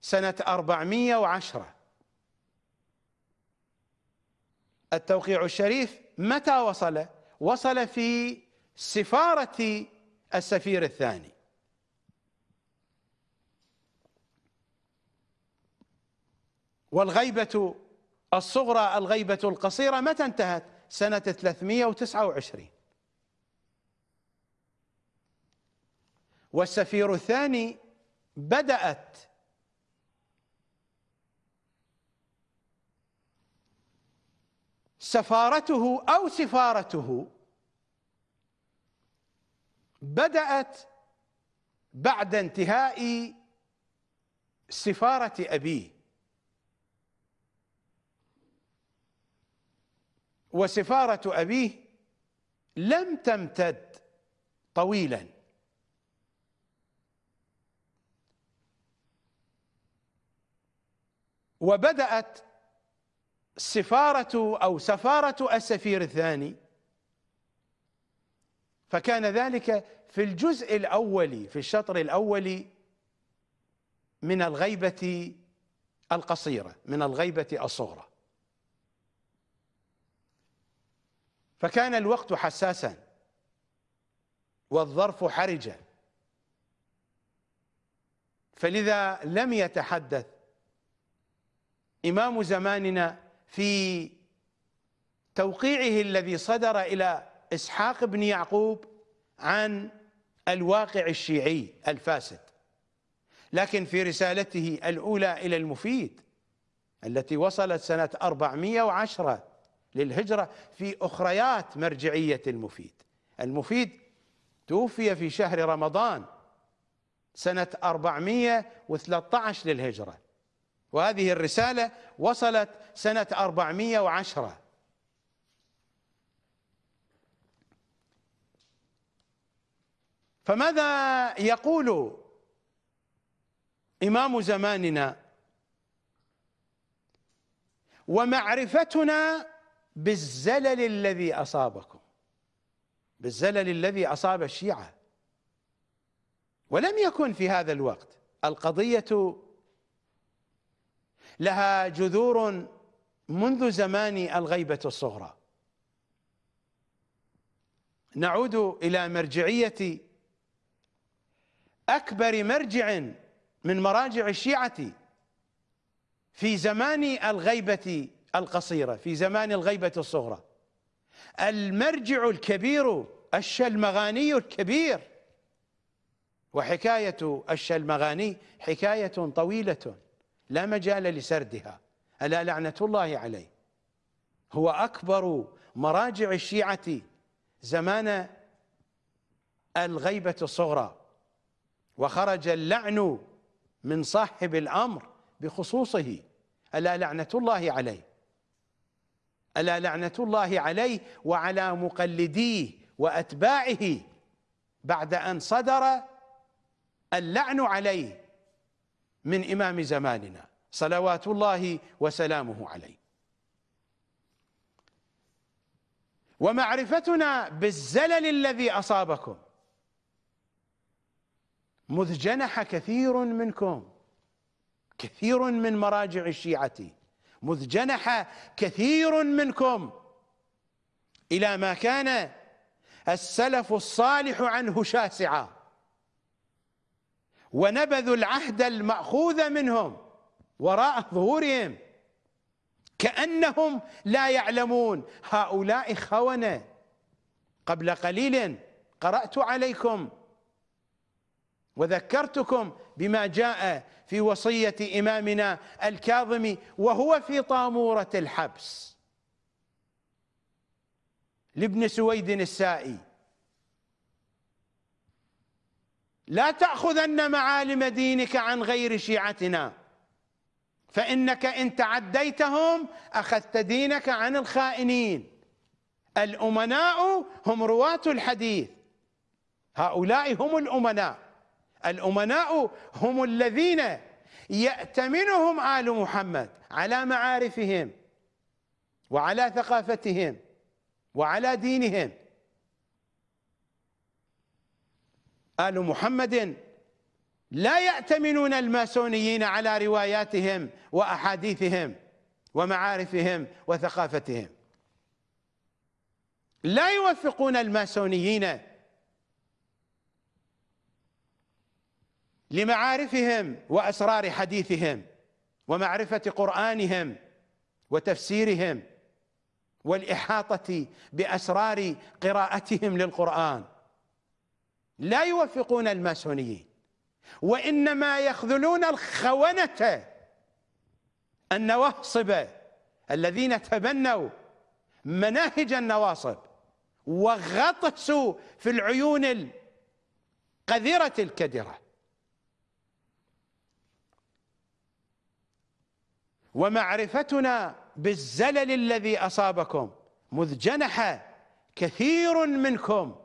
سنة 410 التوقيع الشريف متى وصل؟ وصل في سفارة السفير الثاني والغيبة الصغرى الغيبة القصيرة متى انتهت؟ سنة 329 والسفير الثاني بدأت سفارته أو سفارته. بدأت بعد انتهاء سفارة أبيه. وسفارة أبيه لم تمتد طويلا. وبدأت سفارة أو سفارة السفير الثاني. فكان ذلك في الجزء الأول في الشطر الأول من الغيبة القصيرة من الغيبة الصغرى. فكان الوقت حساسا والظرف حرجا. فلذا لم يتحدث إمام زماننا في توقيعه الذي صدر إلى إسحاق بن يعقوب عن الواقع الشيعي الفاسد لكن في رسالته الأولى إلى المفيد التي وصلت سنة 410 للهجرة في أخريات مرجعية المفيد. المفيد توفي في شهر رمضان سنة 413 للهجرة. وهذه الرسالة وصلت سنة 410 فماذا يقول إمام زماننا؟ ومعرفتنا بالزلل الذي أصابكم. بالزلل الذي أصاب الشيعة. ولم يكن في هذا الوقت. القضية لها جذور منذ زمان الغيبة الصغرى. نعود إلى مرجعية أكبر مرجع من مراجع الشيعة في زمان الغيبة القصيرة في زمان الغيبة الصغرى. المرجع الكبير الشلمغاني الكبير وحكاية الشلمغاني حكاية طويلة. لا مجال لسردها. ألا لعنة الله عليه. هو أكبر مراجع الشيعة زمان الغيبة الصغرى. وخرج اللعن من صاحب الأمر بخصوصه. ألا لعنة الله عليه. ألا لعنة الله عليه وعلى مقلديه وأتباعه بعد أن صدر اللعن عليه. من إمام زماننا. صلوات الله وسلامه عليه. ومعرفتنا بالزلل الذي أصابكم. مذ جنح كثير منكم. كثير من مراجع الشيعة. مذ جنح كثير منكم. إلى ما كان السلف الصالح عنه شاسعا. ونبذوا العهد المأخوذ منهم وراء ظهورهم. كأنهم لا يعلمون. هؤلاء خونة. قبل قليل قرأت عليكم وذكرتكم بما جاء في وصية إمامنا الكاظم وهو في طامورة الحبس. لابن سويد السائي. لا تأخذن معالم دينك عن غير شيعتنا. فإنك إن تعديتهم أخذت دينك عن الخائنين. الأمناء هم رواة الحديث. هؤلاء هم الأمناء. الأمناء هم الذين يأتمنهم آل محمد على معارفهم وعلى ثقافتهم وعلى دينهم. آل محمد. لا يأتمنون الماسونيين على رواياتهم وأحاديثهم ومعارفهم وثقافتهم. لا يوفقون الماسونيين لمعارفهم وأسرار حديثهم ومعرفة قرآنهم وتفسيرهم والإحاطة بأسرار قراءتهم للقرآن. لا يوفقون الماسونيين وإنما يخذلون الخونة النواصب الذين تبنوا مناهج النواصب وغطسوا في العيون القذرة الكدرة. ومعرفتنا بالزلل الذي أصابكم مذ جنح كثير منكم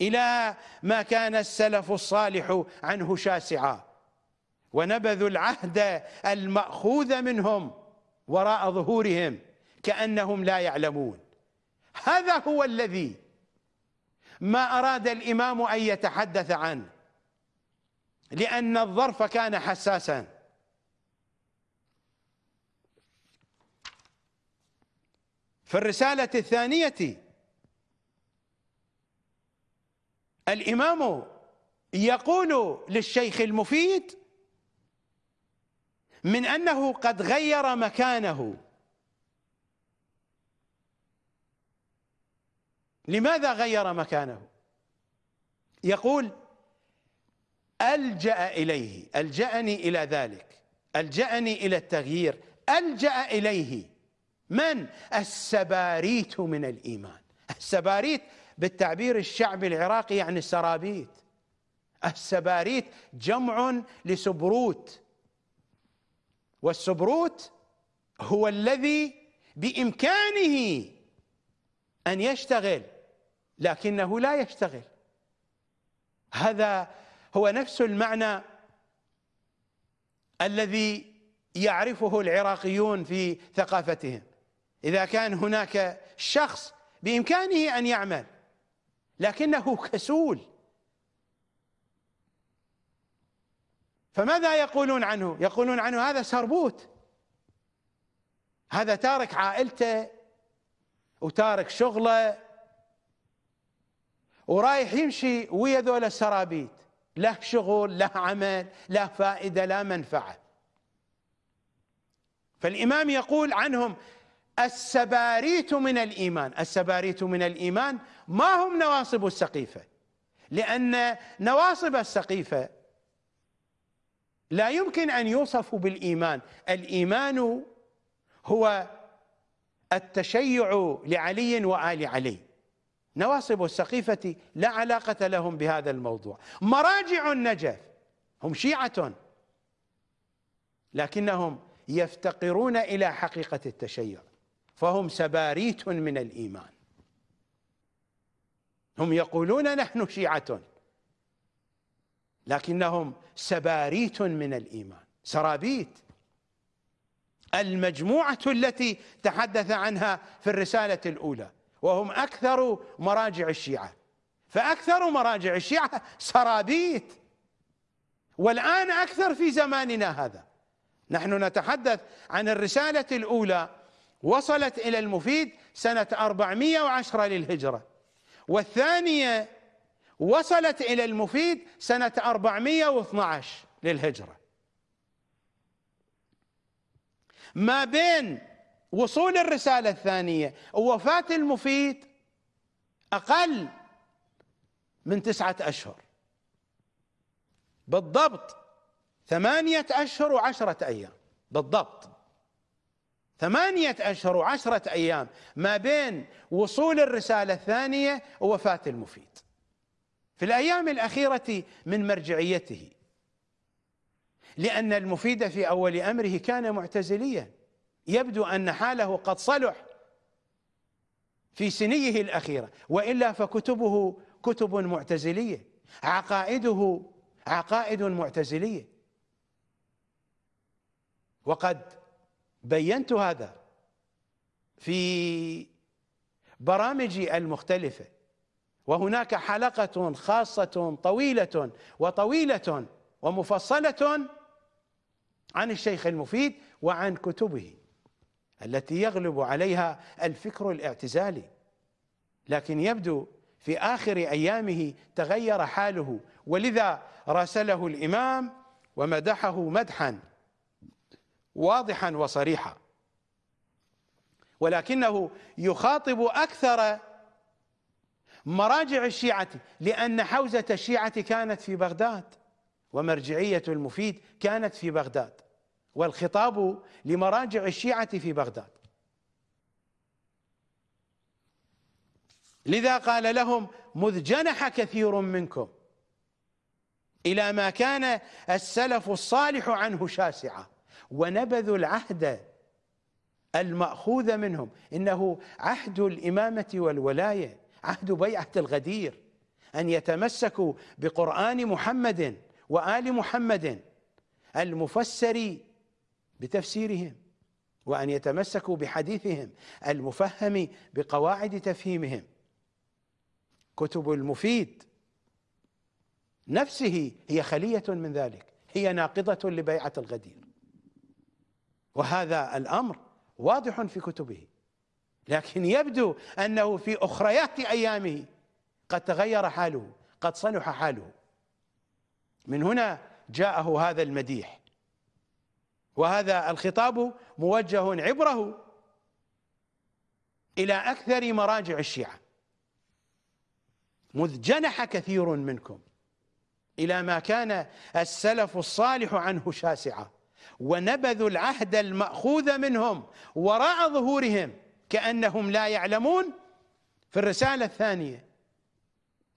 إلى ما كان السلف الصالح عنه شاسعا. ونبذوا العهد المأخوذ منهم وراء ظهورهم كأنهم لا يعلمون. هذا هو الذي ما أراد الإمام أن يتحدث عنه. لأن الظرف كان حساسا. في الرسالة الثانية الإمام يقول للشيخ المفيد من أنه قد غير مكانه. لماذا غير مكانه؟ يقول ألجأ إليه ألجأني إلى ذلك ألجأني إلى التغيير ألجأ إليه. من؟ السباريت من الإيمان. السباريت بالتعبير الشعبي العراقي يعني السرابيت. السباريت جمع لسبروت. والسبروت هو الذي بإمكانه أن يشتغل لكنه لا يشتغل. هذا هو نفس المعنى الذي يعرفه العراقيون في ثقافتهم. إذا كان هناك شخص بإمكانه أن يعمل لكنه كسول. فماذا يقولون عنه؟ يقولون عنه هذا سربوت. هذا تارك عائلته وتارك شغله ورايح يمشي ويا ذول السرابيت. له شغل له عمل له فائدة لا منفعة. فالإمام يقول عنهم السباريت من الإيمان. السباريت من الإيمان ما هم نواصب السقيفة؟ لأن نواصب السقيفة لا يمكن أن يوصفوا بالإيمان. الإيمان هو التشيع لعلي وآل علي. نواصب السقيفة لا علاقة لهم بهذا الموضوع. مراجع النجف هم شيعة لكنهم يفتقرون إلى حقيقة التشيع. فهم سباريت من الإيمان. هم يقولون نحن شيعة لكنهم سباريت من الإيمان. سرابيت. المجموعة التي تحدث عنها في الرسالة الأولى وهم أكثر مراجع الشيعة. فأكثر مراجع الشيعة سرابيت. والآن أكثر في زماننا هذا. نحن نتحدث عن الرسالة الأولى وصلت إلى المفيد سنة 410 للهجرة. والثانية وصلت إلى المفيد سنة 412 للهجرة. ما بين وصول الرسالة الثانية ووفاة المفيد أقل من تسعة أشهر. بالضبط ثمانية أشهر وعشرة أيام. بالضبط. ثمانية أشهر وعشرة أيام ما بين وصول الرسالة الثانية ووفاة المفيد. في الأيام الأخيرة من مرجعيته. لأن المفيد في أول أمره كان معتزليا. يبدو أن حاله قد صلح في سنيه الأخيرة. وإلا فكتبه كتب معتزلية. عقائده عقائد معتزلية. وقد بينت هذا في برامجي المختلفة. وهناك حلقة خاصة طويلة وطويلة ومفصلة عن الشيخ المفيد وعن كتبه التي يغلب عليها الفكر الاعتزالي. لكن يبدو في آخر أيامه تغير حاله ولذا راسله الإمام ومدحه مدحا. واضحا وصريحا. ولكنه يخاطب أكثر مراجع الشيعة لأن حوزة الشيعة كانت في بغداد ومرجعية المفيد كانت في بغداد والخطاب لمراجع الشيعة في بغداد. لذا قال لهم مذ جنح كثير منكم إلى ما كان السلف الصالح عنه شاسعا ونبذوا العهد المأخوذ منهم. إنه عهد الإمامة والولاية عهد بيعة الغدير أن يتمسكوا بقرآن محمد وآل محمد المفسر بتفسيرهم وأن يتمسكوا بحديثهم المفهم بقواعد تفهيمهم. كتب المفيد نفسه هي خلية من ذلك هي ناقضة لبيعة الغدير. وهذا الأمر واضح في كتبه. لكن يبدو أنه في أخريات أيامه قد تغير حاله قد صلح حاله. من هنا جاءه هذا المديح. وهذا الخطاب موجه عبره إلى أكثر مراجع الشيعة. مذ جنح كثير منكم إلى ما كان السلف الصالح عنه شاسعا ونبذوا العهد المأخوذ منهم وراء ظهورهم كأنهم لا يعلمون. في الرسالة الثانية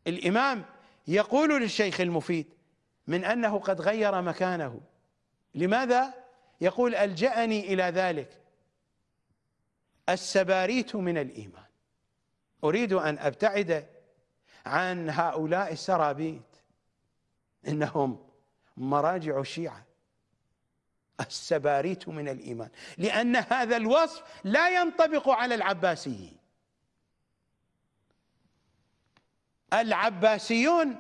الإمام يقول للشيخ المفيد من أنه قد غير مكانه. لماذا؟ يقول ألجأني إلى ذلك. السباريت من الإيمان. أريد أن أبتعد عن هؤلاء السرابيت. إنهم مراجع الشيعة السباريت من الإيمان لأن هذا الوصف لا ينطبق على العباسيين العباسيون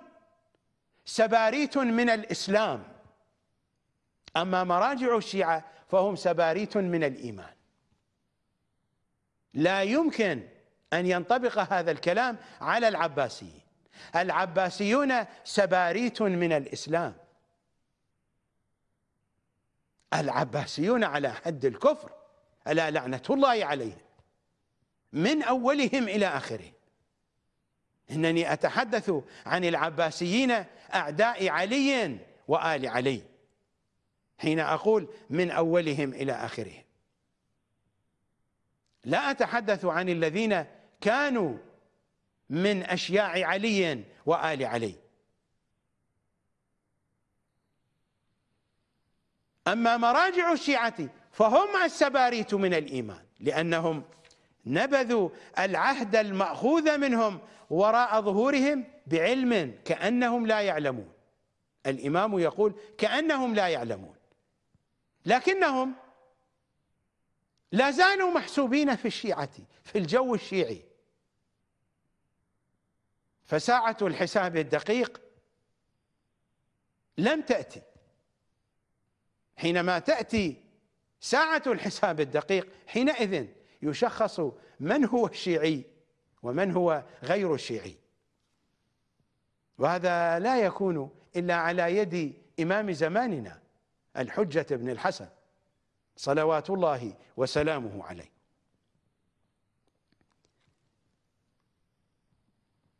سباريت من الإسلام أما مراجع الشيعة فهم سباريت من الإيمان. لا يمكن أن ينطبق هذا الكلام على العباسيين. العباسيون سباريت من الإسلام. العباسيون على حد الكفر ألا لعنة الله عليهم؟ من أولهم إلى آخرهم. إنني أتحدث عن العباسيين أعداء علي وآل علي حين أقول من أولهم إلى آخرهم. لا أتحدث عن الذين كانوا من أشياع علي وآل علي. أما مراجع الشيعة فهم السباريت من الإيمان لأنهم نبذوا العهد المأخوذ منهم وراء ظهورهم بعلم كأنهم لا يعلمون. الإمام يقول كأنهم لا يعلمون. لكنهم لا زالوا محسوبين في الشيعة في الجو الشيعي. فساعة الحساب الدقيق لم تأتي. حينما تأتي ساعة الحساب الدقيق حينئذ يشخص من هو الشيعي ومن هو غير الشيعي. وهذا لا يكون إلا على يد إمام زماننا الحجة بن الحسن صلوات الله وسلامه عليه.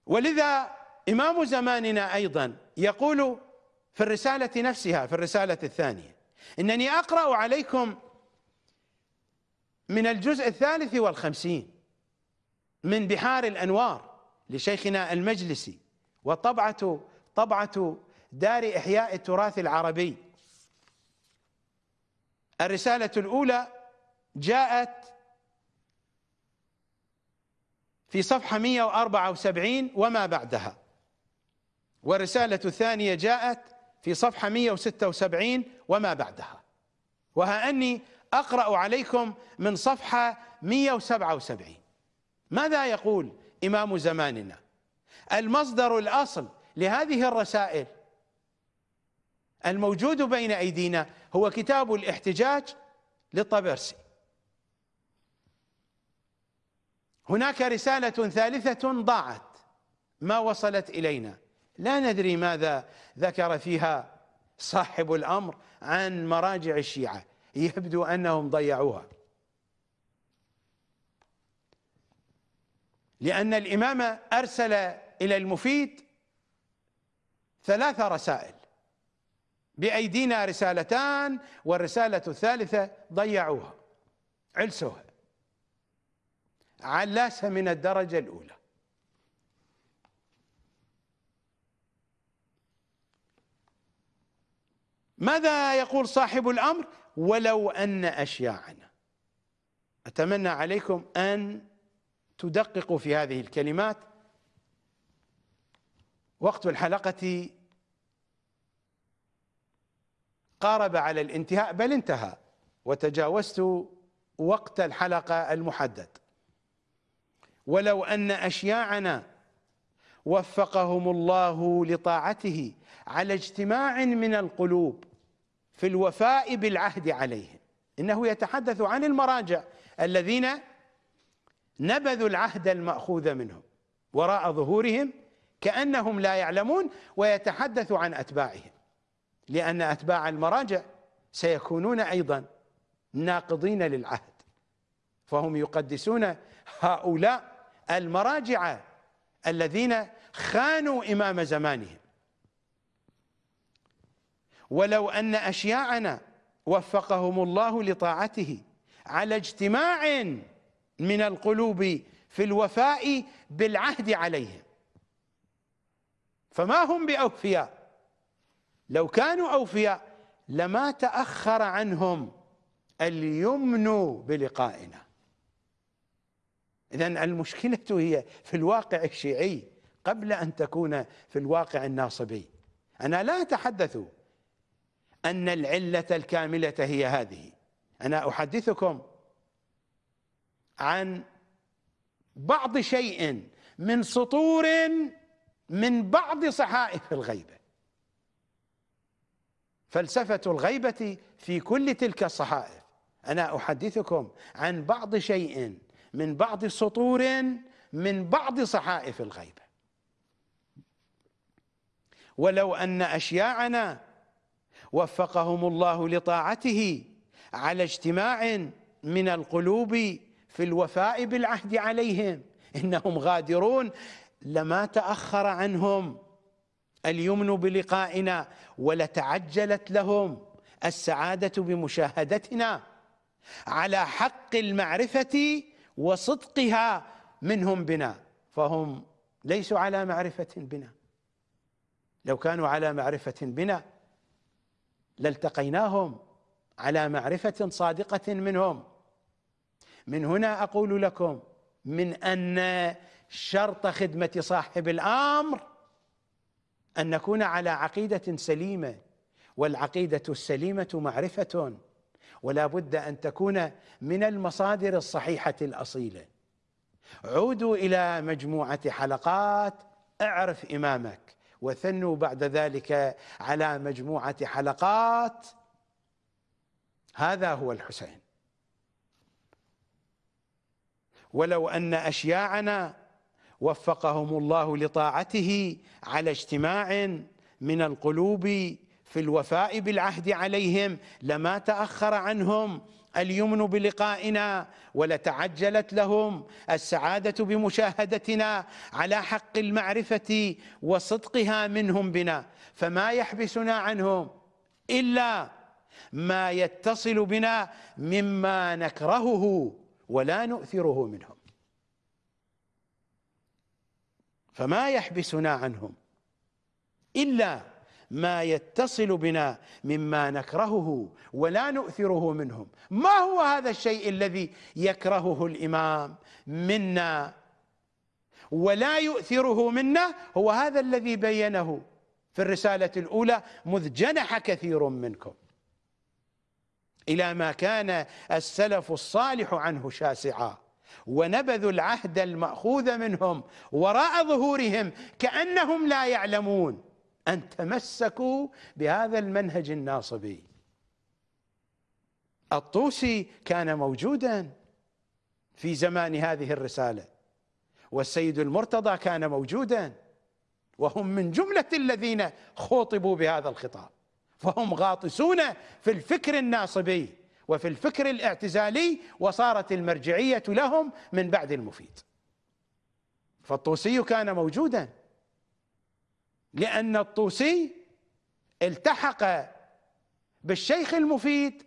ولذا إمام زماننا أيضا يقول في الرسالة نفسها في الرسالة الثانية إنني أقرأ عليكم من الجزء الثالث والخمسين من بحار الأنوار لشيخنا المجلسي وطبعة طبعة دار إحياء التراث العربي. الرسالة الأولى جاءت في صفحة 174 وما بعدها. والرسالة الثانية جاءت في صفحة 176 وما بعدها. وها أني أقرأ عليكم من صفحة 177 ماذا يقول إمام زماننا؟ المصدر الأصل لهذه الرسائل الموجود بين أيدينا هو كتاب الاحتجاج للطبرسي هناك رسالة ثالثة ضاعت ما وصلت إلينا. لا ندري ماذا ذكر فيها صاحب الأمر عن مراجع الشيعة. يبدو أنهم ضيعوها. لأن الإمام أرسل إلى المفيد ثلاث رسائل. بأيدينا رسالتان والرسالة الثالثة ضيعوها علسوها علاسة من الدرجة الأولى؟ ماذا يقول صاحب الأمر؟ ولو أن أشياعنا. أتمنى عليكم أن تدققوا في هذه الكلمات. وقت الحلقة قارب على الانتهاء بل انتهى. وتجاوزت وقت الحلقة المحدد. ولو أن أشياعنا وفقهم الله لطاعته على اجتماع من القلوب في الوفاء بالعهد عليهم. إنه يتحدث عن المراجع الذين نبذوا العهد المأخوذ منهم وراء ظهورهم كأنهم لا يعلمون ويتحدث عن أتباعهم. لأن أتباع المراجع سيكونون أيضا ناقضين للعهد. فهم يقدسون هؤلاء المراجع الذين خانوا إمام زمانهم. ولو أن أشياعنا وفقهم الله لطاعته على اجتماع من القلوب في الوفاء بالعهد عليهم. فما هم بأوفياء؟ لو كانوا أوفياء لما تأخر عنهم اليمن بلقائنا. إذا المشكلة هي في الواقع الشيعي قبل أن تكون في الواقع الناصبي. أنا لا أتحدث أن العلة الكاملة هي هذه. أنا أحدثكم عن بعض شيء من سطور من بعض صحائف الغيبة. فلسفة الغيبة في كل تلك الصحائف. أنا أحدثكم عن بعض شيء من بعض سطور من بعض صحائف الغيبة. ولو أن أشياعنا وفقهم الله لطاعته على اجتماع من القلوب في الوفاء بالعهد عليهم. إنهم غادرون. لما تأخر عنهم اليمن بلقائنا ولتعجلت لهم السعادة بمشاهدتنا على حق المعرفة وصدقها منهم بنا فهم ليسوا على معرفة بنا. لو كانوا على معرفة بنا لالتقيناهم على معرفة صادقة منهم. من هنا أقول لكم من أن شرط خدمة صاحب الأمر أن نكون على عقيدة سليمة والعقيدة السليمة معرفة ولا بد أن تكون من المصادر الصحيحة الأصيلة. عودوا إلى مجموعة حلقات اعرف إمامك. وثنوا بعد ذلك على مجموعة حلقات. هذا هو الحسين. ولو أن أشياعنا وفقهم الله لطاعته على اجتماع من القلوب في الوفاء بالعهد عليهم لما تأخر عنهم اليمن بلقائنا ولتعجلت لهم السعادة بمشاهدتنا على حق المعرفة وصدقها منهم بنا. فما يحبسنا عنهم إلا ما يتصل بنا مما نكرهه ولا نؤثره منهم. فما يحبسنا عنهم إلا ما يتصل بنا مما نكرهه ولا نؤثره منهم. ما هو هذا الشيء الذي يكرهه الإمام منا ولا يؤثره منا؟ هو هذا الذي بينه في الرسالة الأولى مذ جنح كثير منكم إلى ما كان السلف الصالح عنه شاسعا ونبذوا العهد المأخوذ منهم وراء ظهورهم كأنهم لا يعلمون. أن تمسكوا بهذا المنهج الناصبي. الطوسي كان موجودا في زمان هذه الرسالة والسيد المرتضى كان موجودا وهم من جملة الذين خوطبوا بهذا الخطاب. فهم غاطسون في الفكر الناصبي وفي الفكر الاعتزالي وصارت المرجعية لهم من بعد المفيد. فالطوسي كان موجودا. لأن الطوسي التحق بالشيخ المفيد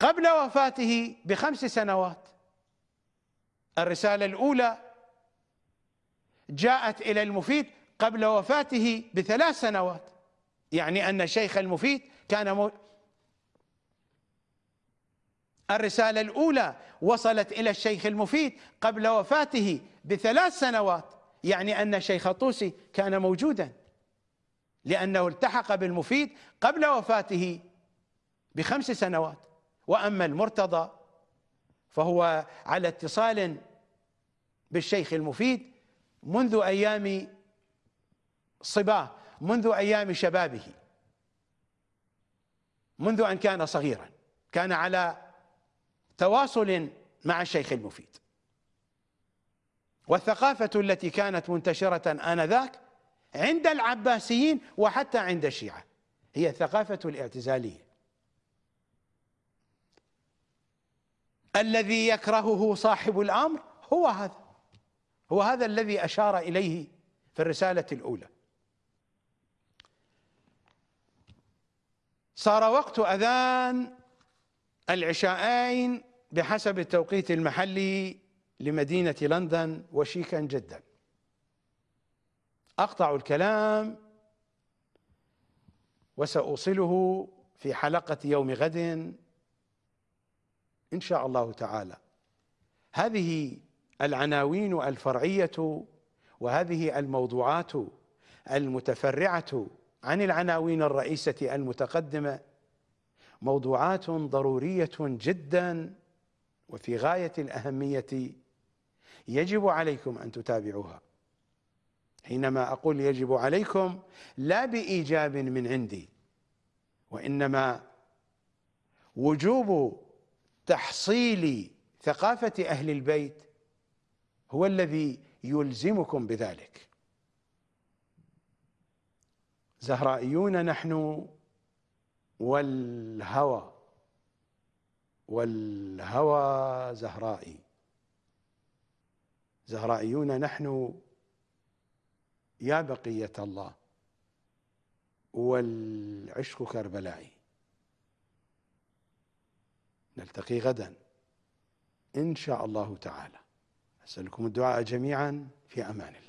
قبل وفاته بخمس سنوات. الرسالة الأولى جاءت إلى المفيد قبل وفاته بثلاث سنوات. يعني أن الشيخ المفيد كان مو الرسالة الأولى وصلت إلى الشيخ المفيد قبل وفاته بثلاث سنوات. يعني أن شيخ طوسي كان موجودا لأنه التحق بالمفيد قبل وفاته بخمس سنوات. وأما المرتضى فهو على اتصال بالشيخ المفيد منذ أيام صباه منذ أيام شبابه منذ أن كان صغيرا كان على تواصل مع الشيخ المفيد. والثقافة التي كانت منتشرة آنذاك عند العباسيين وحتى عند الشيعة هي الثقافة الاعتزالية. الذي يكرهه صاحب الأمر هو هذا هو هذا الذي أشار إليه في الرسالة الأولى. صار وقت أذان العشاءين بحسب التوقيت المحلي لمدينة لندن وشيكا جدا. أقطع الكلام وسأوصله في حلقة يوم غد إن شاء الله تعالى. هذه العناوين الفرعية وهذه الموضوعات المتفرعة عن العناوين الرئيسة المتقدمة موضوعات ضرورية جدا وفي غاية الأهمية يجب عليكم أن تتابعوها. حينما أقول يجب عليكم لا بإيجاب من عندي وإنما وجوب تحصيل ثقافة أهل البيت هو الذي يلزمكم بذلك. زهرائيون نحن والهوى والهوى زهرائي. زهرائيون نحن يا بقية الله والعشق كربلائي نلتقي غدا. إن شاء الله تعالى. أسألكم الدعاء جميعا في أمان الله.